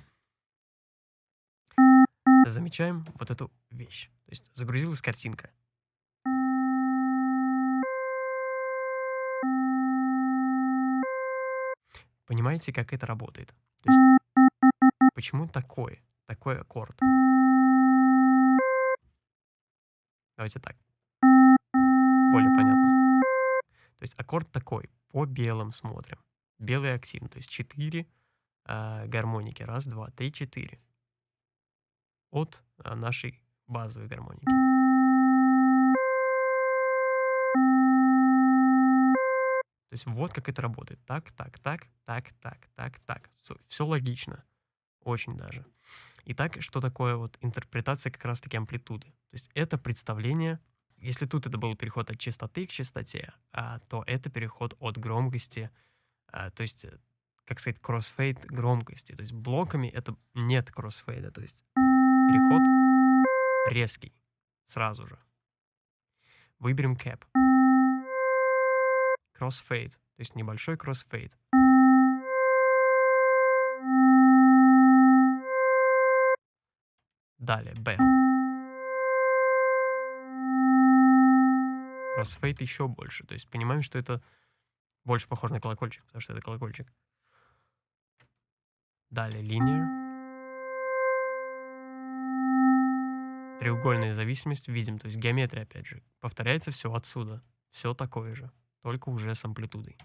Замечаем вот эту вещь. То есть загрузилась картинка. Понимаете, как это работает? То есть, почему такой, такой аккорд? Давайте так. Более понятно. То есть аккорд такой, по белым смотрим. Белый активно, то есть 4 э, гармоники. Раз, два, три, четыре. От э, нашей базовой гармоники. То есть вот как это работает. Так, так, так, так, так, так, так. Все, все логично. Очень даже. Итак, что такое вот интерпретация как раз-таки амплитуды? То есть это представление, если тут это был переход от частоты к частоте, а, то это переход от громкости, а, то есть, э, как сказать, кроссфейд громкости. То есть блоками это нет кроссфейда, то есть переход резкий сразу же. Выберем cap кроссфейд, то есть небольшой кроссфейд. Далее, bell. Кроссфейд еще больше, то есть понимаем, что это больше похоже на колокольчик, потому что это колокольчик. Далее, linear. Треугольная зависимость видим, то есть геометрия, опять же. Повторяется все отсюда. Все такое же только уже с амплитудой.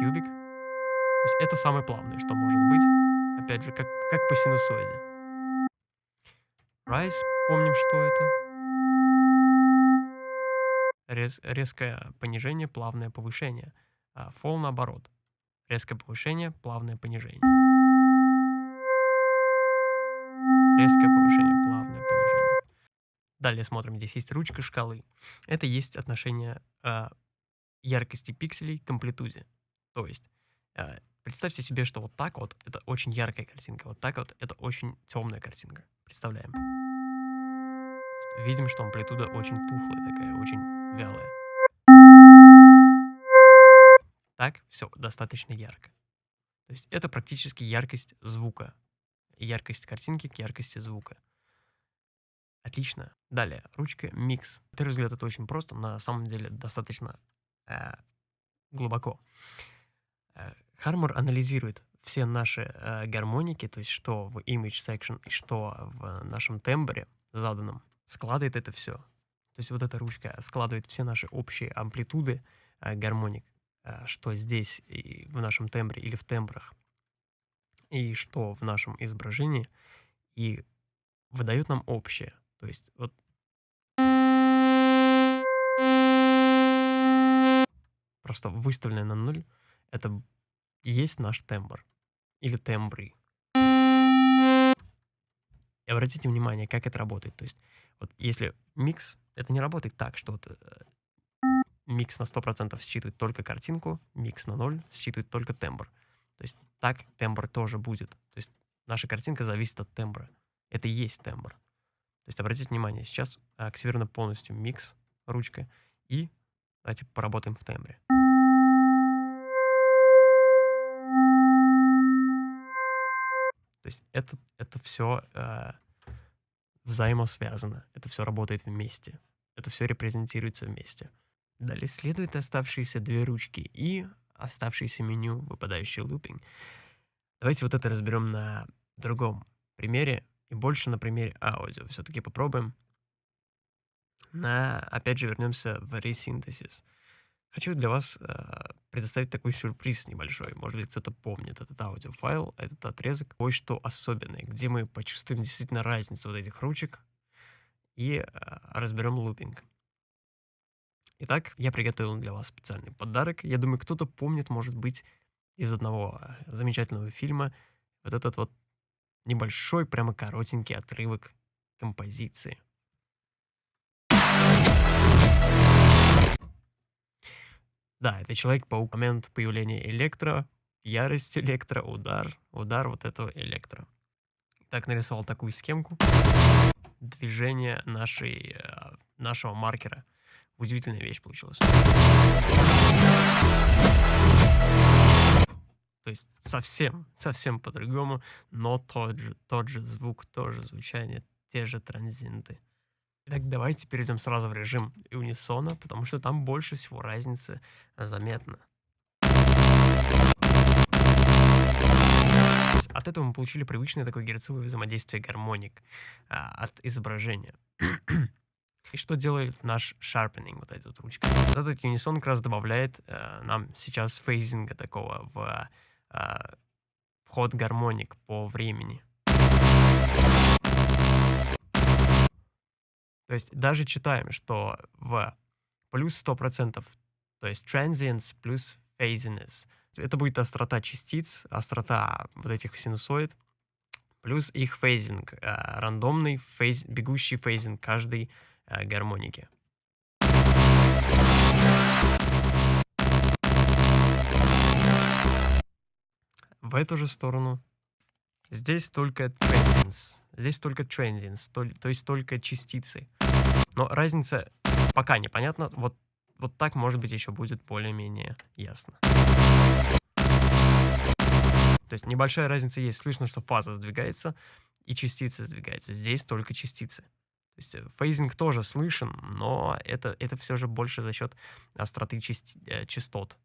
Кубик. То есть это самое плавное, что может быть. Опять же, как, как по синусоиде. Rise, помним, что это. Рез, резкое понижение, плавное повышение. А fall наоборот. Резкое повышение, плавное понижение. Резкое повышение, плавное понижение. Далее смотрим, здесь есть ручка шкалы. Это есть отношение а, яркости пикселей к амплитуде. То есть э, представьте себе, что вот так вот это очень яркая картинка, вот так вот это очень темная картинка. Представляем. Видим, что амплитуда очень тухлая такая, очень вялая. Так, все, достаточно ярко. То есть это практически яркость звука. Яркость картинки к яркости звука. Отлично. Далее, ручка микс. На первый взгляд это очень просто, на самом деле достаточно Э, глубоко. Хармор э, анализирует все наши э, гармоники, то есть что в image section и что в нашем тембре заданном, складывает это все. То есть вот эта ручка складывает все наши общие амплитуды э, гармоник, э, что здесь и в нашем тембре или в тембрах, и что в нашем изображении, и выдает нам общее. То есть вот просто выставленное на нуль, это есть наш тембр. Или тембры. И обратите внимание, как это работает. То есть, вот если микс, это не работает так, что вот, э, микс на 100% считывает только картинку, микс на 0 считывает только тембр. То есть так тембр тоже будет. То есть наша картинка зависит от тембра. Это и есть тембр. То есть обратите внимание, сейчас активировано полностью микс, ручка, и давайте поработаем в тембре. То есть это, это все э, взаимосвязано, это все работает вместе, это все репрезентируется вместе. Далее следуют оставшиеся две ручки и оставшееся меню, выпадающий лупинг. Давайте вот это разберем на другом примере и больше на примере аудио. Все-таки попробуем. На, опять же, вернемся в ресинтезис. Хочу для вас э, предоставить такой сюрприз небольшой. Может быть, кто-то помнит этот аудиофайл, этот отрезок. Кое-что особенное, где мы почувствуем действительно разницу вот этих ручек и э, разберем лупинг. Итак, я приготовил для вас специальный подарок. Я думаю, кто-то помнит, может быть, из одного э, замечательного фильма вот этот вот небольшой, прямо коротенький отрывок композиции. Да, это Человек-паук. Момент появления Электро ярость электро, удар, удар вот этого электро. Так нарисовал такую схемку движения нашей, э, нашего маркера. Удивительная вещь получилась. То есть совсем, совсем по-другому, но тот же, тот же звук, тоже звучание, те же транзиенты. Итак, давайте перейдем сразу в режим унисона, потому что там больше всего разницы заметно. От этого мы получили привычное такое герцовое взаимодействие гармоник а, от изображения. (clears throat) И что делает наш sharpening, вот эта вот ручка? Вот этот унисон как раз добавляет э, нам сейчас фейзинга такого в э, вход гармоник по времени. То есть даже читаем, что в плюс 100%, то есть transients плюс phasiness, это будет острота частиц, острота вот этих синусоид, плюс их phasing, э, рандомный phase, бегущий phasing каждой э, гармоники. В эту же сторону здесь только transients, здесь только transients, то, то есть только частицы. Но разница пока непонятна. Вот, вот так, может быть, еще будет более-менее ясно. То есть небольшая разница есть. Слышно, что фаза сдвигается и частицы сдвигаются. Здесь только частицы. То есть э, фейзинг тоже слышен, но это, это все же больше за счет остроты части, э, частот.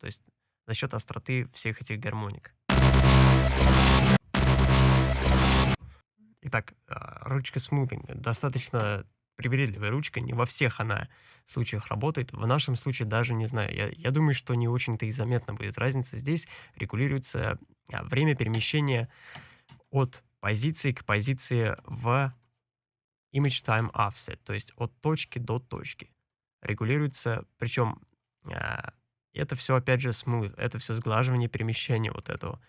То есть за счет остроты всех этих гармоник. Итак, а, ручка смутинг достаточно привередливая ручка, не во всех она случаях работает. В нашем случае даже не знаю. Я, я думаю, что не очень-то и заметна будет разница. Здесь регулируется а, время перемещения от позиции к позиции в image time offset, то есть от точки до точки. Регулируется, причем а, это все опять же smooth, это все сглаживание перемещения вот этого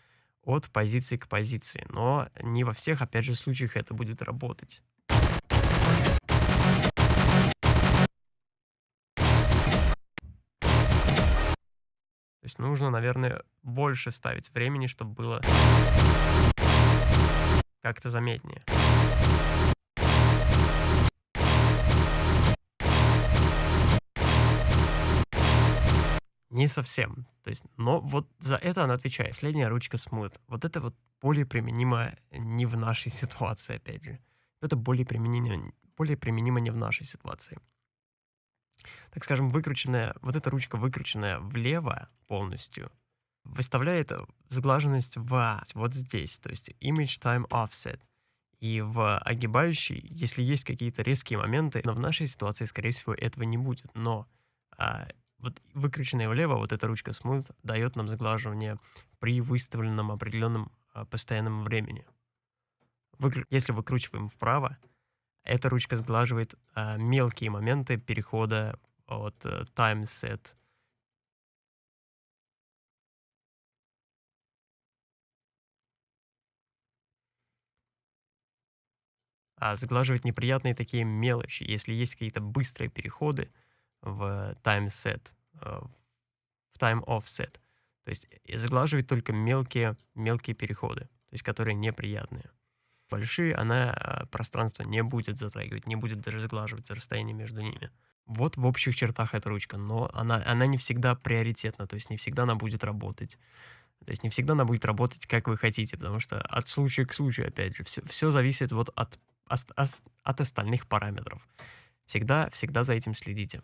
от позиции к позиции. Но не во всех, опять же, случаях это будет работать. То есть нужно, наверное, больше ставить времени, чтобы было как-то заметнее. Не совсем. То есть, но вот за это она отвечает. Средняя ручка Smooth. Вот это вот более применимо не в нашей (laughs) ситуации, опять же. Это более применимо, более применимо не в нашей ситуации так скажем, выкрученная, вот эта ручка выкрученная влево полностью, выставляет сглаженность в вот здесь, то есть image time offset. И в огибающей, если есть какие-то резкие моменты, но в нашей ситуации, скорее всего, этого не будет. Но а, вот выкрученная влево, вот эта ручка Smooth дает нам сглаживание при выставленном определенном а, постоянном времени. Если выкручиваем вправо, эта ручка сглаживает а, мелкие моменты перехода от uh, time set. А заглаживать неприятные такие мелочи, если есть какие-то быстрые переходы в time set, э, в time offset. То есть заглаживать только мелкие, мелкие переходы, то есть которые неприятные. Большие она а, пространство не будет затрагивать, не будет даже сглаживать расстояние между ними. Вот в общих чертах эта ручка, но она, она не всегда приоритетна, то есть не всегда она будет работать. То есть не всегда она будет работать, как вы хотите, потому что от случая к случаю, опять же, все, все зависит вот от, от, от остальных параметров. Всегда, всегда за этим следите.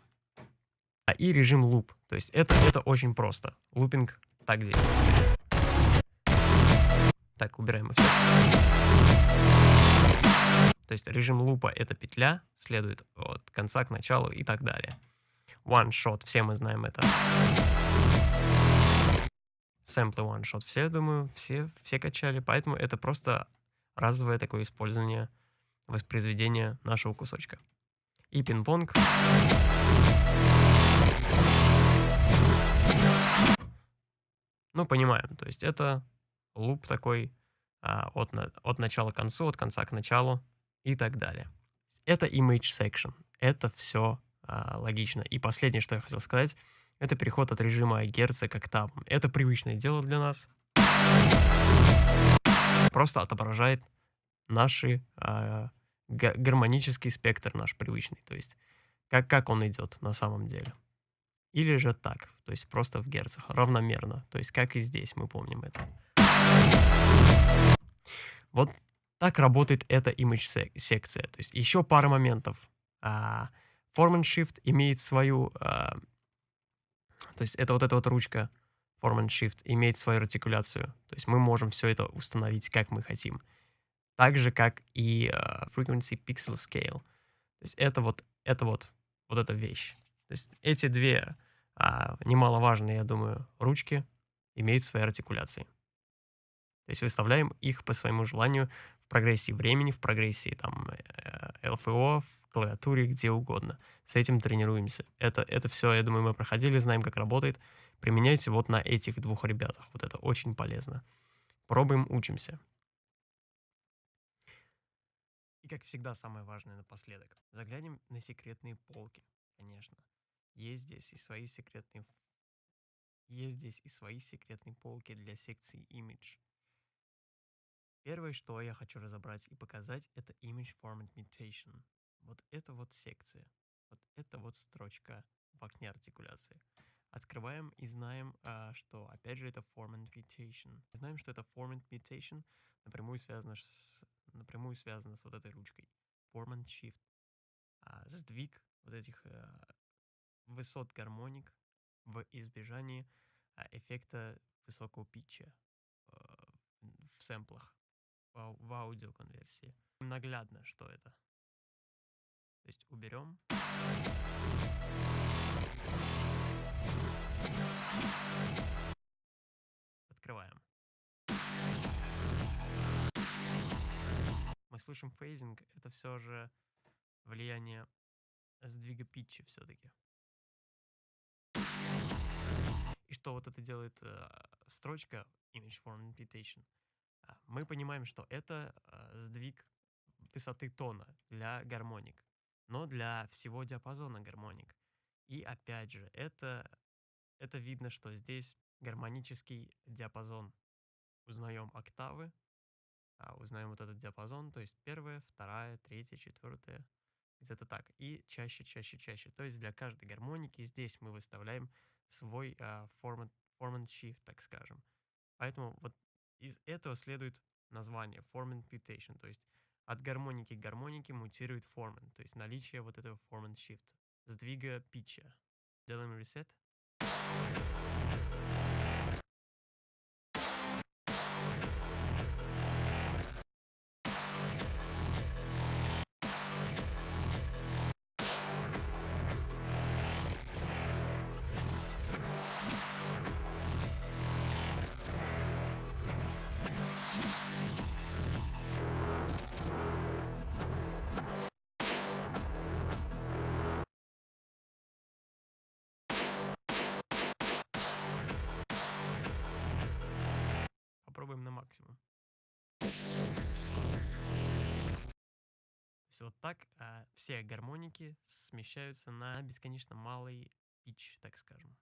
А и режим луп. То есть это, это очень просто. Лупинг так делает. Так, убираем все. То есть режим лупа — это петля, следует от конца к началу и так далее. One shot, все мы знаем это. Сэмплы one shot, все, думаю, все, все качали, поэтому это просто разовое такое использование воспроизведения нашего кусочка. И пинг-понг. Ну, понимаем, то есть это луп такой а, от, от начала к концу, от конца к началу и так далее. Это image section. Это все а, логично. И последнее, что я хотел сказать, Это переход от режима герца к октавам. Это привычное дело для нас. Просто отображает наши а, гармонический спектр наш привычный, то есть как, как он идет на самом деле. Или же так, то есть просто в герцах, равномерно, то есть как и здесь, мы помним это. Вот так работает эта image секция. То есть еще пара моментов. А, Form and Shift имеет свою, а, то есть это вот эта вот ручка Form and Shift имеет свою артикуляцию. То есть мы можем все это установить, как мы хотим. Так же, как и uh, Frequency Pixel Scale. То есть это вот, это вот, вот эта вещь. То есть эти две а, немаловажные, я думаю, ручки имеют свои артикуляции. То есть выставляем их по своему желанию в прогрессии времени, в прогрессии там э, в клавиатуре, где угодно. С этим тренируемся. Это, это все, я думаю, мы проходили, знаем, как работает. Применяйте вот на этих двух ребятах. Вот это очень полезно. Пробуем, учимся. И, как всегда, самое важное напоследок. Заглянем на секретные полки, конечно. Есть здесь и свои секретные... Есть здесь и свои секретные полки для секции Image. Первое, что я хочу разобрать и показать, это Image Format Mutation. Вот это вот секция. Вот это вот строчка в окне артикуляции. Открываем и знаем, а, что, опять же, это Format Mutation. Знаем, что это Format Mutation напрямую связано с напрямую связано с вот этой ручкой. Form and Shift. А сдвиг вот этих а, высот гармоник в избежании а, эффекта высокого питча а, в сэмплах, в, в аудиоконверсии. Наглядно, что это. То есть уберем. Открываем. мы слышим фейзинг, это все же влияние сдвига питча все-таки. И что вот это делает э, строчка Image Form Imputation? А, мы понимаем, что это э, сдвиг высоты тона для гармоник, но для всего диапазона гармоник. И опять же, это, это видно, что здесь гармонический диапазон. Узнаем октавы, а, узнаем вот этот диапазон, то есть первая, вторая, третья, четвертая, где-то так. И чаще, чаще, чаще. То есть для каждой гармоники здесь мы выставляем свой а, format, format shift, так скажем. Поэтому вот из этого следует название format mutation, то есть от гармоники к гармонике мутирует форман, то есть наличие вот этого format shift, сдвига питча. Делаем reset. Максимум. То есть вот так а, все гармоники смещаются на бесконечно малый пич, так скажем.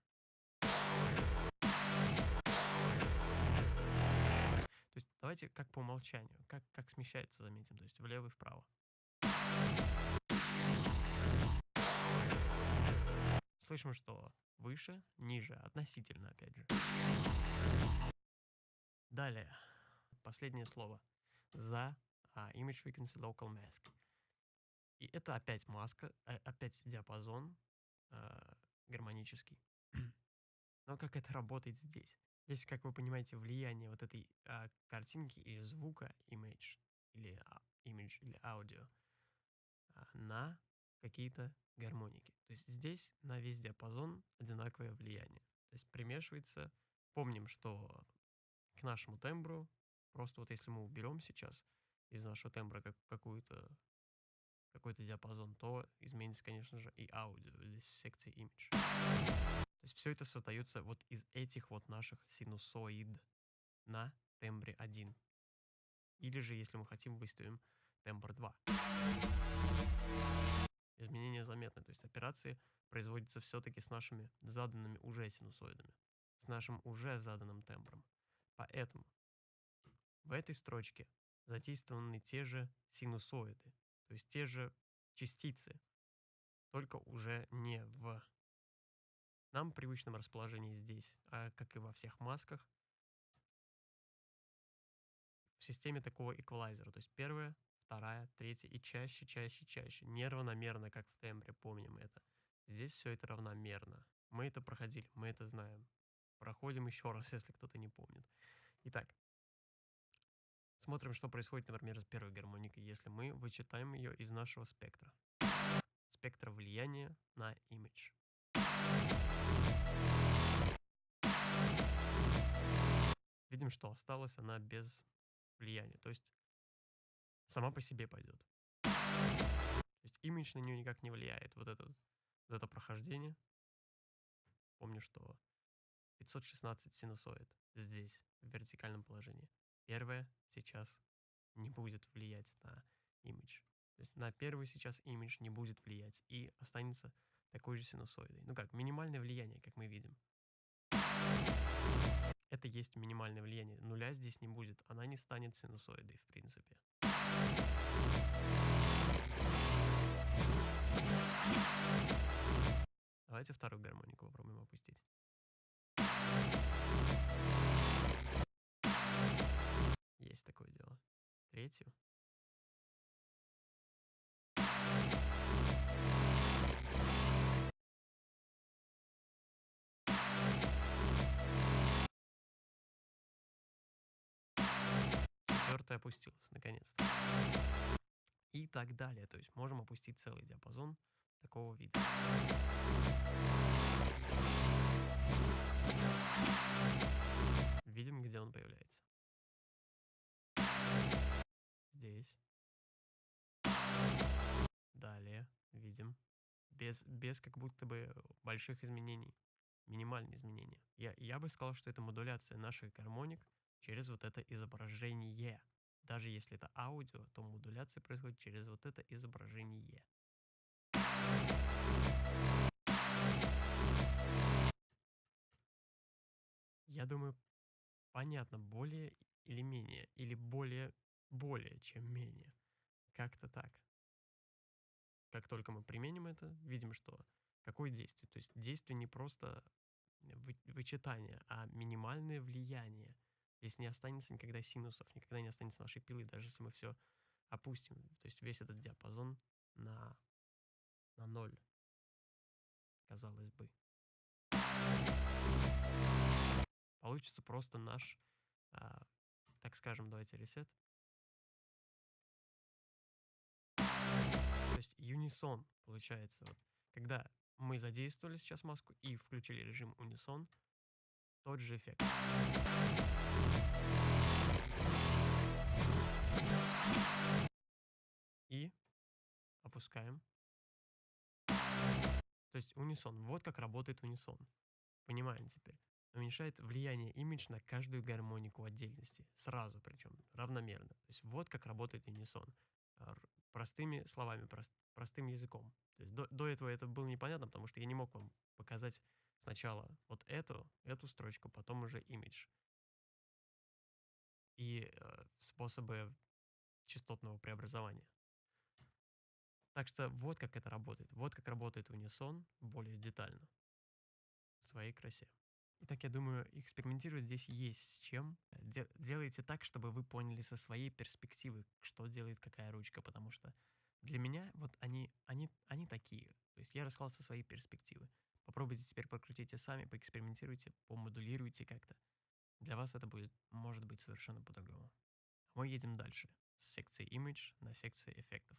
То есть давайте как по умолчанию, как, как смещается, заметим, то есть влево и вправо. Слышим, что выше, ниже, относительно, опять же. Далее, последнее слово. За uh, Image Frequency Local Mask. И это опять маска, а, опять диапазон uh, гармонический. (clears throat) Но как это работает здесь? Здесь, как вы понимаете, влияние вот этой uh, картинки или звука image или uh, image или аудио uh, на какие-то гармоники. То есть здесь на весь диапазон одинаковое влияние. То есть примешивается. Помним, что к нашему тембру. Просто вот если мы уберем сейчас из нашего тембра как, какую-то какой-то диапазон, то изменится, конечно же, и аудио здесь в секции image. То есть все это создается вот из этих вот наших синусоид на тембре 1. Или же, если мы хотим, выставим тембр 2. изменения заметны. То есть операции производятся все-таки с нашими заданными уже синусоидами, с нашим уже заданным тембром. Поэтому в этой строчке задействованы те же синусоиды, то есть те же частицы, только уже не в нам привычном расположении здесь, а как и во всех масках, в системе такого эквалайзера. То есть первая, вторая, третья и чаще, чаще, чаще. Неравномерно, как в тембре, помним это. Здесь все это равномерно. Мы это проходили, мы это знаем. Проходим еще раз, (laughs) если кто-то не помнит. Итак, смотрим, что происходит, например, с первой гармоникой, если мы вычитаем ее из нашего спектра. Спектра влияния на имидж. Видим, что осталась она без влияния. То есть сама по себе пойдет. То есть имидж на нее никак не влияет. Вот это, вот это прохождение. Помню, что 516 синусоид здесь, в вертикальном положении. Первое сейчас не будет влиять на имидж. То есть на первый сейчас имидж не будет влиять и останется такой же синусоидой. Ну как, минимальное влияние, как мы видим. Это есть минимальное влияние. Нуля здесь не будет. Она не станет синусоидой, в принципе. Давайте вторую гармонику попробуем опустить. Есть такое дело. Третью. четвертая опустилась, наконец-то. И так далее. То есть можем опустить целый диапазон такого вида. Видим, где он появляется. Здесь. Далее видим. Без, без как будто бы больших изменений. Минимальные изменения. Я, я бы сказал, что это модуляция наших гармоник через вот это изображение. Даже если это аудио, то модуляция происходит через вот это изображение. Я думаю, понятно, более или менее, или более, более, чем менее. Как-то так. Как только мы применим это, видим, что какое действие. То есть действие не просто вычитание, а минимальное влияние – Здесь не останется никогда синусов, никогда не останется нашей пилы, даже если мы все опустим. То есть весь этот диапазон на, на ноль, казалось бы. Получится просто наш, а, так скажем, давайте ресет. Есть юнисон получается. Вот, когда мы задействовали сейчас маску и включили режим унисон, тот же эффект. И опускаем. То есть унисон. Вот как работает унисон. Понимаем теперь. Уменьшает влияние имидж на каждую гармонику отдельности. Сразу причем, равномерно. То есть вот как работает унисон. Простыми словами, прост, простым языком. То есть до, до этого это было непонятно, потому что я не мог вам показать сначала вот эту, эту строчку, потом уже имидж. И э, способы частотного преобразования. Так что вот как это работает. Вот как работает унисон более детально. В своей красе. Итак, я думаю, экспериментировать здесь есть с чем. Делайте так, чтобы вы поняли со своей перспективы, что делает какая ручка, потому что для меня вот они, они, они такие. То есть я рассказал со своей перспективы. Попробуйте теперь прокрутите сами, поэкспериментируйте, помодулируйте как-то. Для вас это будет, может быть, совершенно по-другому. Мы едем дальше с секции Image на секцию эффектов.